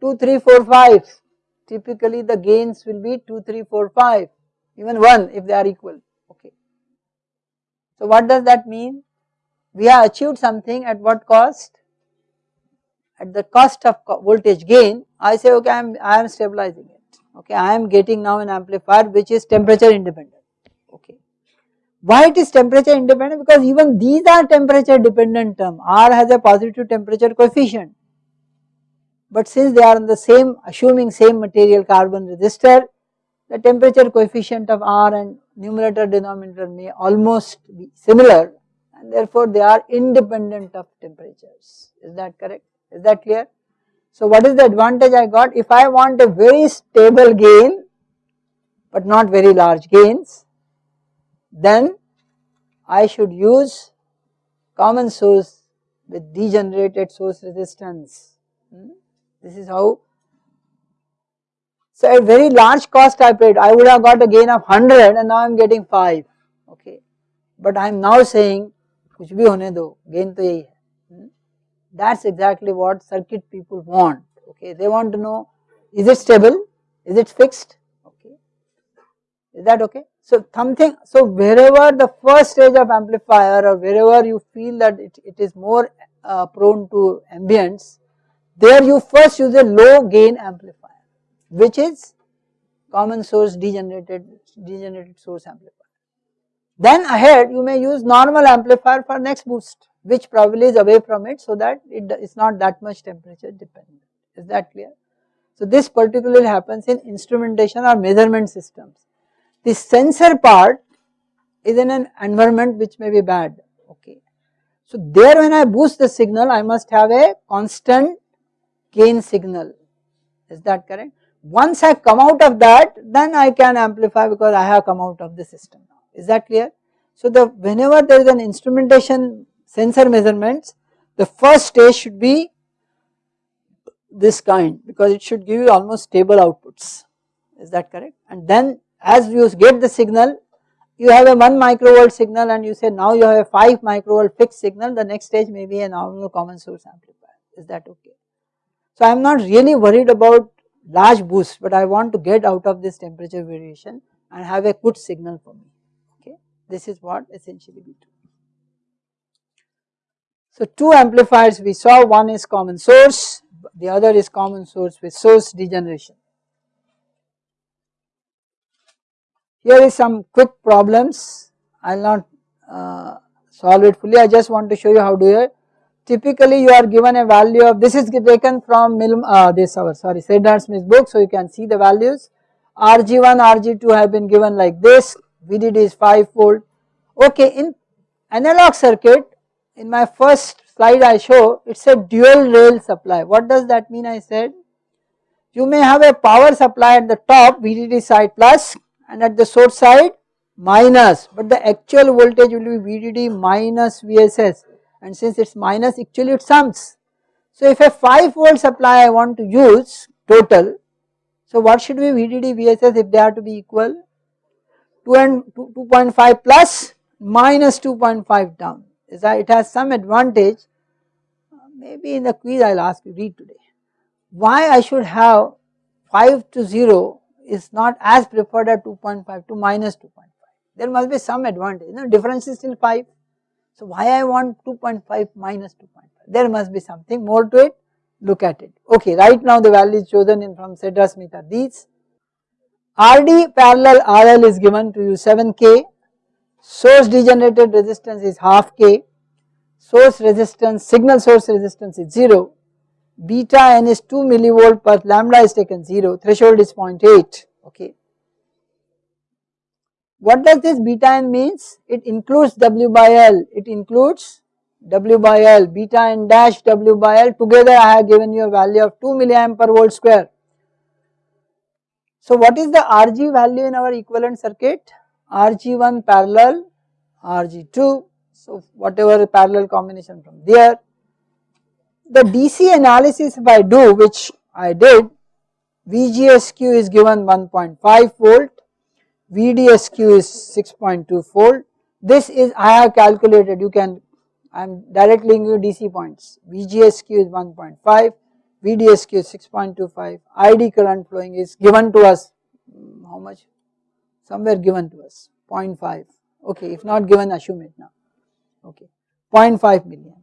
2, 3, 4, 5 typically the gains will be 2, 3, 4, 5 even 1 if they are equal okay. So what does that mean we have achieved something at what cost? At the cost of voltage gain, I say okay I am, I am stabilizing it, okay I am getting now an amplifier which is temperature independent, okay. Why it is temperature independent? Because even these are temperature dependent term, R has a positive temperature coefficient. But since they are in the same, assuming same material carbon resistor, the temperature coefficient of R and numerator denominator may almost be similar and therefore they are independent of temperatures. Is that correct? Is that clear? So what is the advantage I got? If I want a very stable gain but not very large gains, then I should use common source with degenerated source resistance. Hmm? This is how. So at very large cost I paid, I would have got a gain of 100 and now I am getting 5, okay. But I am now saying, kuch bhi hone do, gain to yahi hai. Hmm? That is exactly what circuit people want, okay. They want to know, is it stable, is it fixed, okay. Is that okay? So something so wherever the first stage of amplifier or wherever you feel that it, it is more uh, prone to ambience there you first use a low gain amplifier which is common source degenerated degenerated source amplifier then ahead you may use normal amplifier for next boost which probably is away from it so that it is not that much temperature dependent. Is that clear? So this particularly happens in instrumentation or measurement systems. The sensor part is in an environment which may be bad, okay. So there when I boost the signal I must have a constant gain signal, is that correct? once I come out of that then I can amplify because I have come out of the system is that clear. So the whenever there is an instrumentation sensor measurements the first stage should be this kind because it should give you almost stable outputs is that correct and then as you get the signal you have a 1 microvolt signal and you say now you have a 5 microvolt fixed signal the next stage may be a normal common source amplifier is that okay. So I am not really worried about large boost but I want to get out of this temperature variation and have a good signal for me okay this is what essentially we do. So two amplifiers we saw one is common source the other is common source with source degeneration. Here is some quick problems. I will not uh, solve it fully. I just want to show you how to do it. Typically you are given a value of this is taken from Mil, uh, this our sorry Sedra Smith book so you can see the values. RG1 RG2 have been given like this. VDD is 5 volt okay in analog circuit in my first slide I show it is a dual rail supply. What does that mean I said? You may have a power supply at the top VDD side plus and at the source side minus but the actual voltage will be VDD minus VSS and since it is minus actually it sums. So if a 5 volt supply I want to use total, so what should be VDD VSS if they are to be equal? 2 and 2.5 plus minus 2.5 down is that it has some advantage maybe in the quiz I will ask you read today. Why I should have 5 to 0 is not as preferred at 2.5 to minus 2.5 there must be some advantage. You know difference is still 5 so why I want 2.5 minus 2.5? There must be something more to it, look at it. Okay, right now the values chosen in from Sedra Smith are these. RD parallel RL is given to you 7K, source degenerated resistance is half K, source resistance, signal source resistance is 0, beta n is 2 millivolt per lambda is taken 0, threshold is 0.8, okay. What does this beta n means? It includes W by L, it includes W by L, beta n dash W by L together I have given you a value of 2 milliamp per volt square. So what is the Rg value in our equivalent circuit? Rg1 parallel Rg2, so whatever parallel combination from there. The DC analysis if I do which I did, VGSQ is given 1.5 volt, VDSQ is 6.2 volt. This is I have calculated you can I am directly giving you DC points VGSQ is 1.5 VDSQ is 6.25 ID current flowing is given to us mm, how much somewhere given to us 0.5 okay if not given assume it now okay 0.5 million.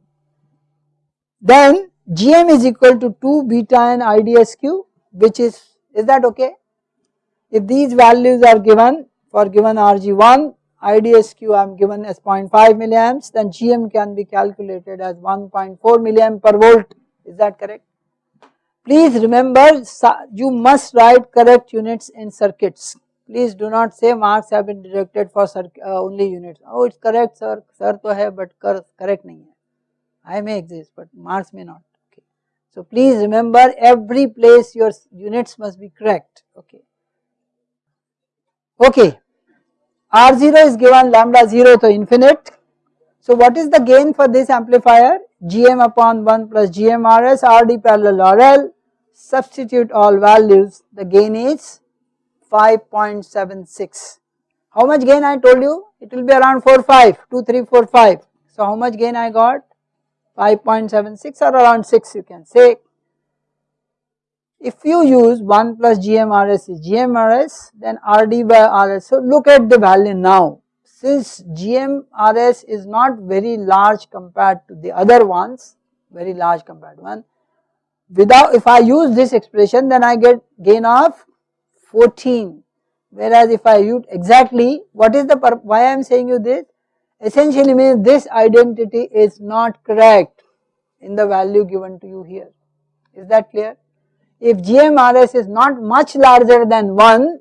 Then GM is equal to 2 beta and IDSQ which is is that okay? If these values are given for given Rg1 IDSQ I am given as 0.5 milliamps then GM can be calculated as 1.4 milliamp per volt. Is that correct. Please remember you must write correct units in circuits. Please do not say marks have been deducted for uh, only units. Oh it is correct sir. Sir to hai but correct nahi hai I may exist but Mars may not okay. So please remember every place your units must be correct okay. Okay, R0 is given lambda 0 to infinite. So what is the gain for this amplifier? Gm upon 1 plus GMRS RD parallel RL, substitute all values, the gain is 5.76. How much gain I told you? It will be around 4, 5, 2, 3, 4, 5. So how much gain I got? 5.76 or around 6 you can say. If you use 1 plus GMRS is GMRS then RD by RS. So look at the value now. Since GMRS is not very large compared to the other ones, very large compared one. Without if I use this expression then I get gain of 14 whereas if I use exactly what is the why I am saying you this essentially means this identity is not correct in the value given to you here. Is that clear? If GMRS is not much larger than 1,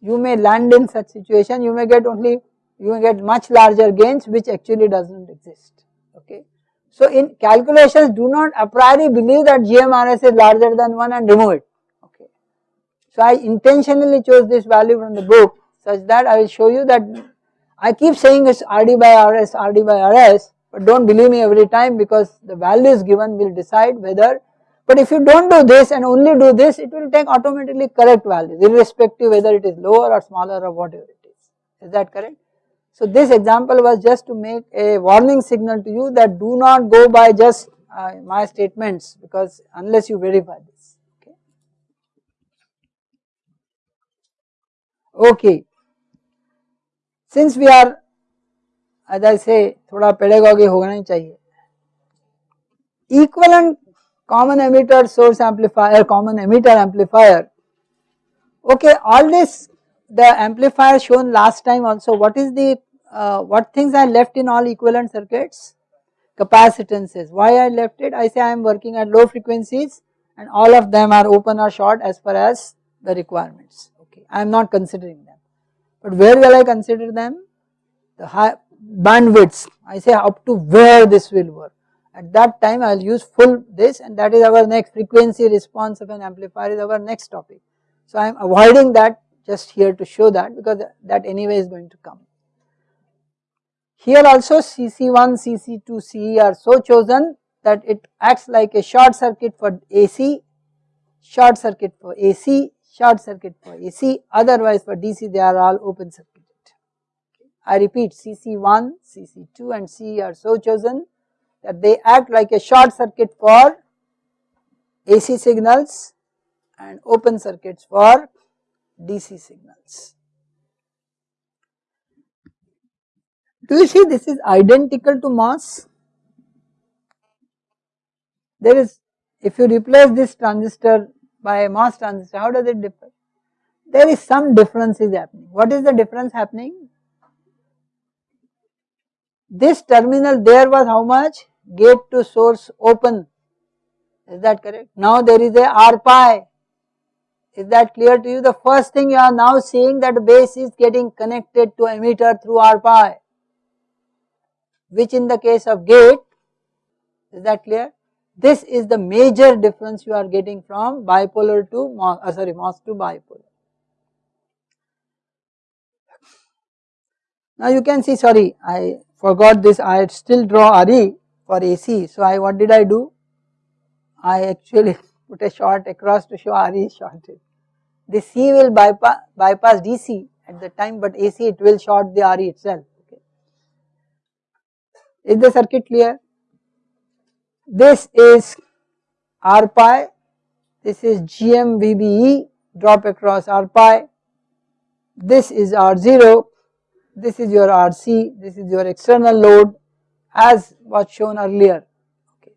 you may land in such situation, you may get only, you may get much larger gains which actually does not exist, okay. So in calculations do not a priori believe that GMRS is larger than 1 and remove it, okay. So I intentionally chose this value from the book such that I will show you that I keep saying it's RD by RS, RD by RS but do not believe me every time because the values given will decide whether but if you do not do this and only do this it will take automatically correct values irrespective whether it is lower or smaller or whatever it is, is that correct? So this example was just to make a warning signal to you that do not go by just uh, my statements because unless you verify this. Okay. okay Since we are as I say थोड़ा pedagogy होना ही चाहिए. Equivalent common emitter source amplifier, common emitter amplifier. Okay, all this the amplifier shown last time also what is the uh, what things are left in all equivalent circuits? Capacitances. Why I left it? I say I am working at low frequencies and all of them are open or short as far as the requirements. Okay, I am not considering them. But where will I consider them? The high bandwidths. I say up to where this will work. At that time I will use full this and that is our next frequency response of an amplifier is our next topic. So I am avoiding that just here to show that because that anyway is going to come. Here also CC1, CC2, CE are so chosen that it acts like a short circuit for AC, short circuit for AC, short circuit for AC, otherwise for DC they are all open circuited. I repeat CC1, CC2 and C are so chosen that they act like a short circuit for AC signals and open circuits for DC signals. Do you see this is identical to MOS? There is, if you replace this transistor by a MOS transistor, how does it differ? There is some difference is happening. What is the difference happening? This terminal there was how much? Gate to source open. Is that correct? Now there is a R pi. Is that clear to you? The first thing you are now seeing that base is getting connected to emitter through R pi which in the case of gate is that clear this is the major difference you are getting from bipolar to uh, sorry MOS to bipolar. Now you can see sorry I forgot this I still draw RE for AC so I what did I do I actually put a short across to show RE shorted. The C will bypass, bypass DC at the time but AC it will short the RE itself. Is the circuit clear? This is R pi, this is GM VBE drop across R pi, this is R0, this is your RC, this is your external load as was shown earlier. Okay.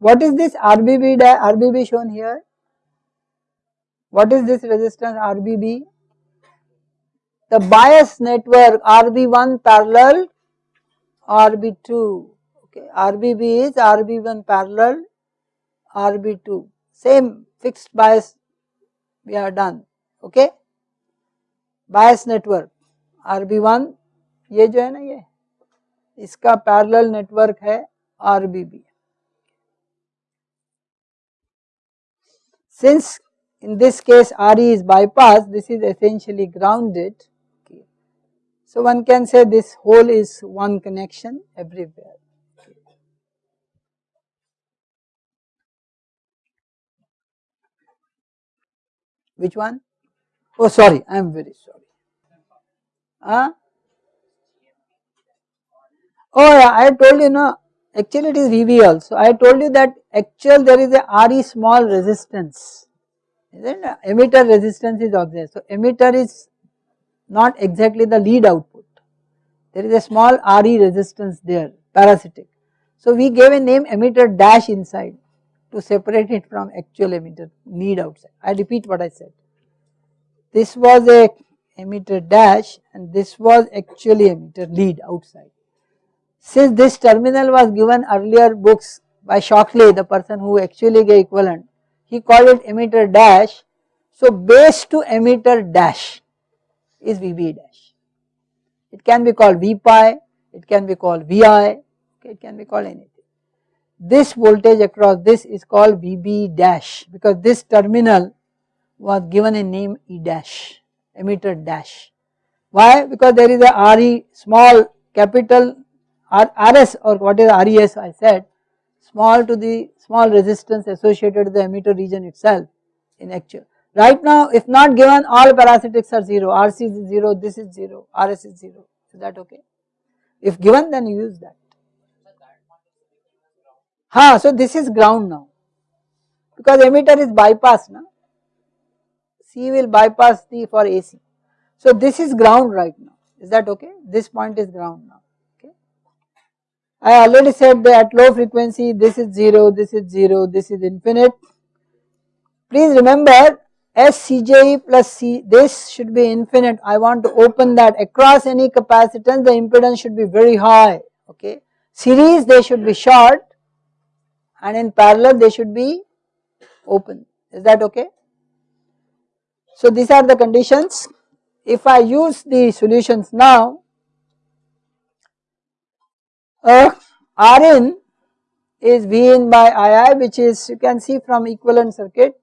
What is this RBB, RBB shown here? What is this resistance RBB? The bias network RB1 parallel RB2 okay RBB is RB1 parallel RB2 same fixed bias we are done okay bias network RB1 ये जो है ना ये इसका parallel network है RBB since in this case RE is bypassed this is essentially grounded so one can say this whole is one connection everywhere. Which one? Oh sorry, I am very sorry. Huh? Oh yeah, I told you no, actually it is VB also. I told you that actual there is a RE small resistance, isn't it? Emitter resistance is obvious. So emitter is not exactly the lead output. There is a small RE resistance there, parasitic. So we gave a name emitter dash inside to separate it from actual emitter need outside. I repeat what I said. This was a emitter dash and this was actually emitter lead outside. Since this terminal was given earlier books by Shockley, the person who actually gave equivalent, he called it emitter dash. So base to emitter dash is VB dash. It can be called V pi, it can be called VI, okay, it can be called anything. This voltage across this is called VB dash because this terminal was given a name E dash, emitter dash. Why? Because there is a RE small capital R, RS or what is RES I said small to the small resistance associated with the emitter region itself in actual. Right now if not given all parasitics are 0, RC is 0, this is 0, RS is 0, is that okay? If given then you use that. Ha, so this is ground now because emitter is bypass now. C will bypass the for AC. So this is ground right now, is that okay? This point is ground now, okay. I already said that at low frequency this is 0, this is 0, this is infinite. Please remember SCJE plus C, this should be infinite. I want to open that across any capacitance, the impedance should be very high, okay. Series they should be short and in parallel they should be open, is that okay? So these are the conditions. If I use the solutions now, uh, Rn is Vn by II which is you can see from equivalent circuit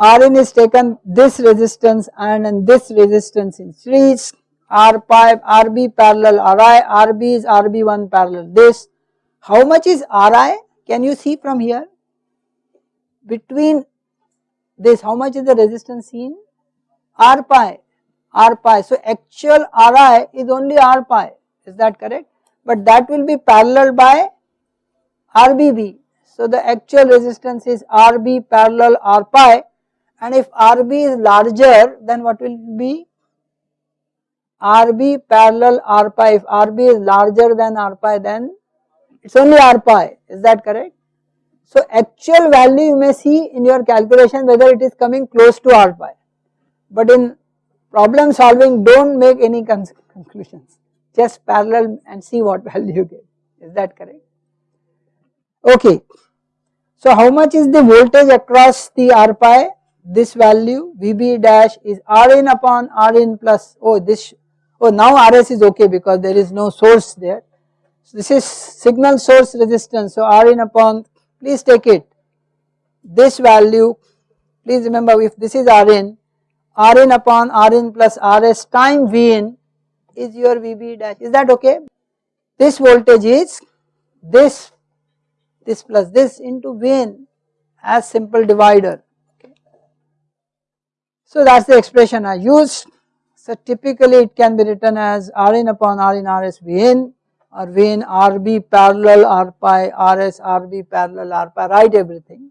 Rn is taken this resistance and in this resistance in series R pi Rb parallel Ri, Rb is Rb1 parallel this. How much is Ri? Can you see from here? Between this how much is the resistance seen? R pi, R pi. So actual Ri is only R pi is that correct? But that will be parallel by RBB. So the actual resistance is RB parallel R pi and if RB is larger then what will be RB parallel R pi if RB is larger than R pi then it is only R pi is that correct. So actual value you may see in your calculation whether it is coming close to R pi but in problem solving do not make any conclusions just parallel and see what value you get is that correct. Okay. So how much is the voltage across the R pi this value VB dash is Rn upon Rn plus oh this oh now Rs is okay because there is no source there. This is signal source resistance. So Rn upon please take it. This value please remember if this is Rn Rn upon Rn plus Rs time Vn is your VB dash. Is that okay? This voltage is this this plus this into Vn as simple divider. So that is the expression I used. So typically it can be written as Rn upon Rn Rs Vn or Vn Rb parallel R pi Rs Rb parallel R pi write everything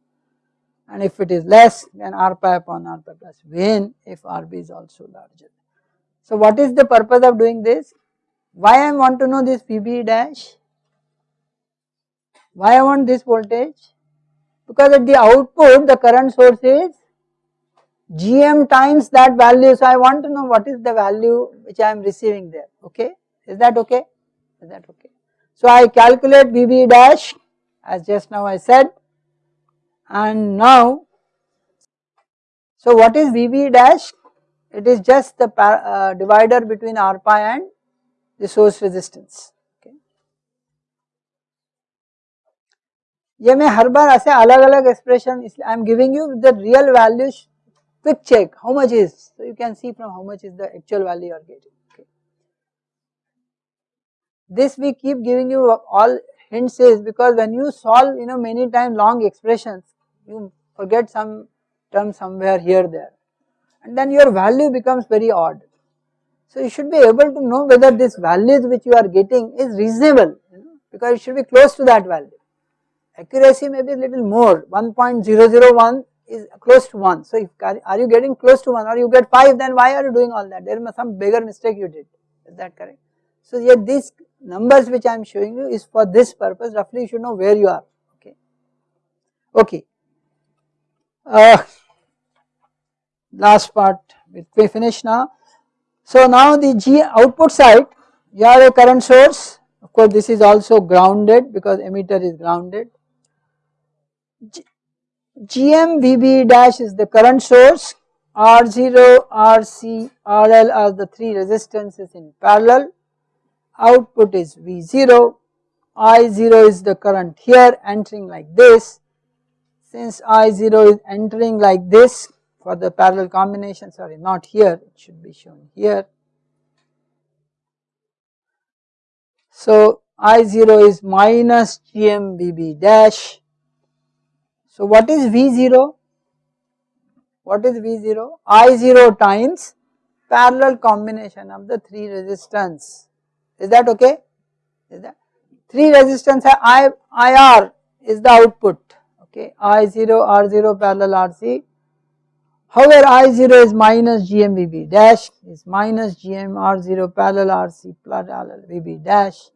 and if it is less then R pi upon R pi plus Vn if Rb is also larger. So what is the purpose of doing this? Why I want to know this Vb dash? Why I want this voltage? Because at the output the current source is gm times that value. So I want to know what is the value which I am receiving there, okay. Is that okay? Is that okay? So I calculate VB dash as just now I said and now, so what is VB dash? It is just the uh, divider between R pi and the source resistance. Okay. ये मैं हर बार ऐसे अलग अलग expression I am giving you the real values quick check how much is so you can see from how much is the actual value you are getting okay. this we keep giving you all hints is because when you solve you know many times long expressions you forget some term somewhere here there and then your value becomes very odd. So you should be able to know whether this values which you are getting is reasonable you know, because it should be close to that value. Accuracy may be little more 1.001 is close to 1. So if are you getting close to 1 or you get 5 then why are you doing all that There there is some bigger mistake you did is that correct. So yet these numbers which I am showing you is for this purpose roughly you should know where you are okay. Okay. Uh, last part we finish now. So now the G output side you have a current source of course this is also grounded because emitter is grounded. G GM dash is the current source, R0, RC, RL are the three resistances in parallel, output is V0, I0 is the current here entering like this, since I0 is entering like this, for the parallel combination sorry not here it should be shown here. So I0 is minus GMVB dash. So what is V0? What is V0? I0 times parallel combination of the 3 resistance. Is that okay? Is that 3 resistance I, IR is the output okay I0 R0 parallel RC. However I0 is minus GMVB dash is minus GM R0 parallel RC parallel VB dash.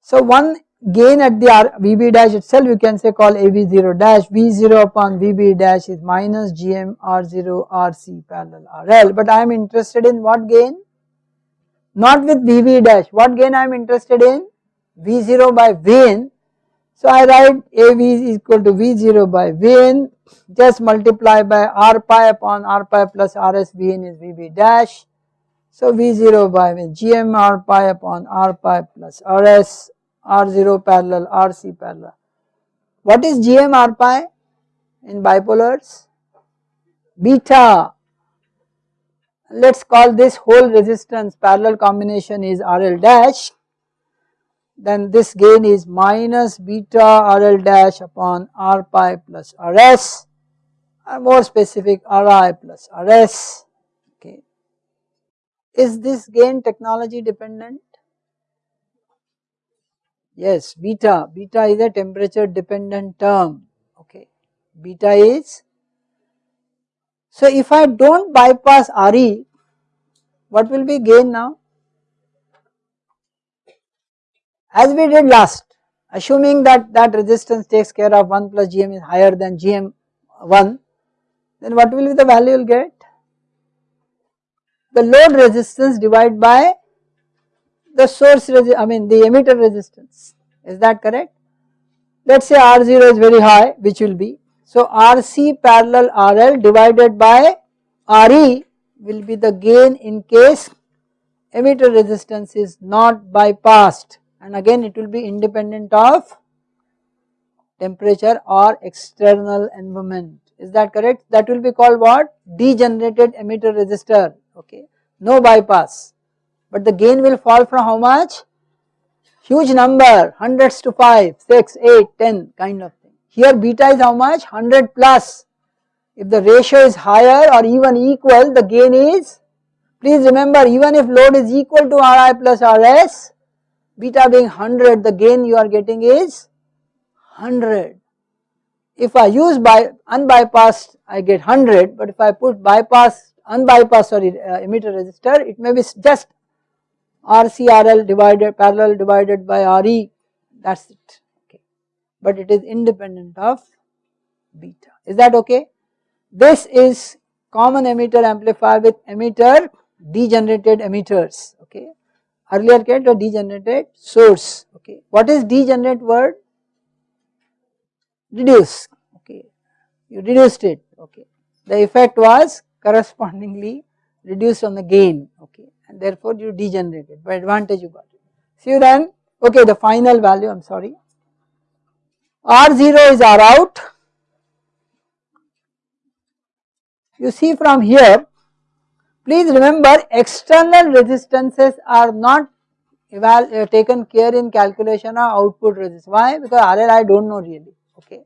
So one gain at the R, VB dash itself you can say call AV0 dash V0 upon VB dash is minus GM R0 RC parallel RL but I am interested in what gain? Not with VB dash what gain I am interested in? V0 by Vn. So I write AV is equal to V0 by Vn just multiply by R pi upon R pi plus RS Vn is VB dash. So V0 by Vn GM R pi upon R pi plus RS R0 parallel RC parallel. What is GM pi in bipolars? Beta. Let us call this whole resistance parallel combination is RL dash then this gain is minus beta RL dash upon R pi plus RS or more specific RI plus RS okay. Is this gain technology dependent? Yes beta, beta is a temperature dependent term okay, beta is. So if I do not bypass RE what will be gain now? as we did last assuming that that resistance takes care of 1 plus GM is higher than GM 1 then what will be the value you will get? The load resistance divided by the source I mean the emitter resistance. Is that correct? Let us say R0 is very high which will be. So RC parallel RL divided by RE will be the gain in case emitter resistance is not bypassed. And again it will be independent of temperature or external environment. Is that correct? That will be called what? Degenerated emitter resistor. Okay. No bypass but the gain will fall from how much? Huge number hundreds to 5 6 8 10 kind of thing. Here beta is how much? 100 plus. If the ratio is higher or even equal the gain is please remember even if load is equal to Ri plus Rs beta being 100 the gain you are getting is 100. If I use by unbypassed I get 100 but if I put bypass unbypassed sorry uh, emitter resistor it may be just RCRL divided parallel divided by RE that is it okay but it is independent of beta is that okay. This is common emitter amplifier with emitter degenerated emitters okay earlier get a degenerated source okay. What is degenerate word? Reduce okay, you reduced it okay. The effect was correspondingly reduced on the gain okay therefore you degenerated by advantage you got it. See then okay the final value I am sorry R0 is R out. You see from here Please remember external resistances are not uh, taken care in calculation of output resistance. Why? Because RL I do not know really, okay.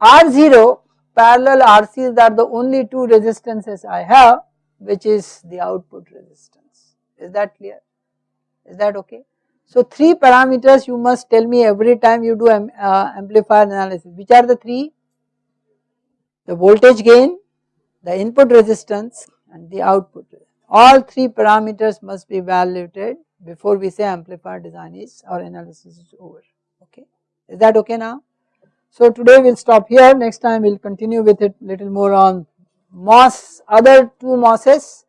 R0 parallel RCs are the only two resistances I have which is the output resistance. Is that clear? Is that okay? So three parameters you must tell me every time you do uh, amplifier analysis. Which are the three? The voltage gain, the input resistance and the output. All three parameters must be evaluated before we say amplifier design is or analysis is over okay. Is that okay now? So today we will stop here next time we will continue with it little more on MOS other two MOSes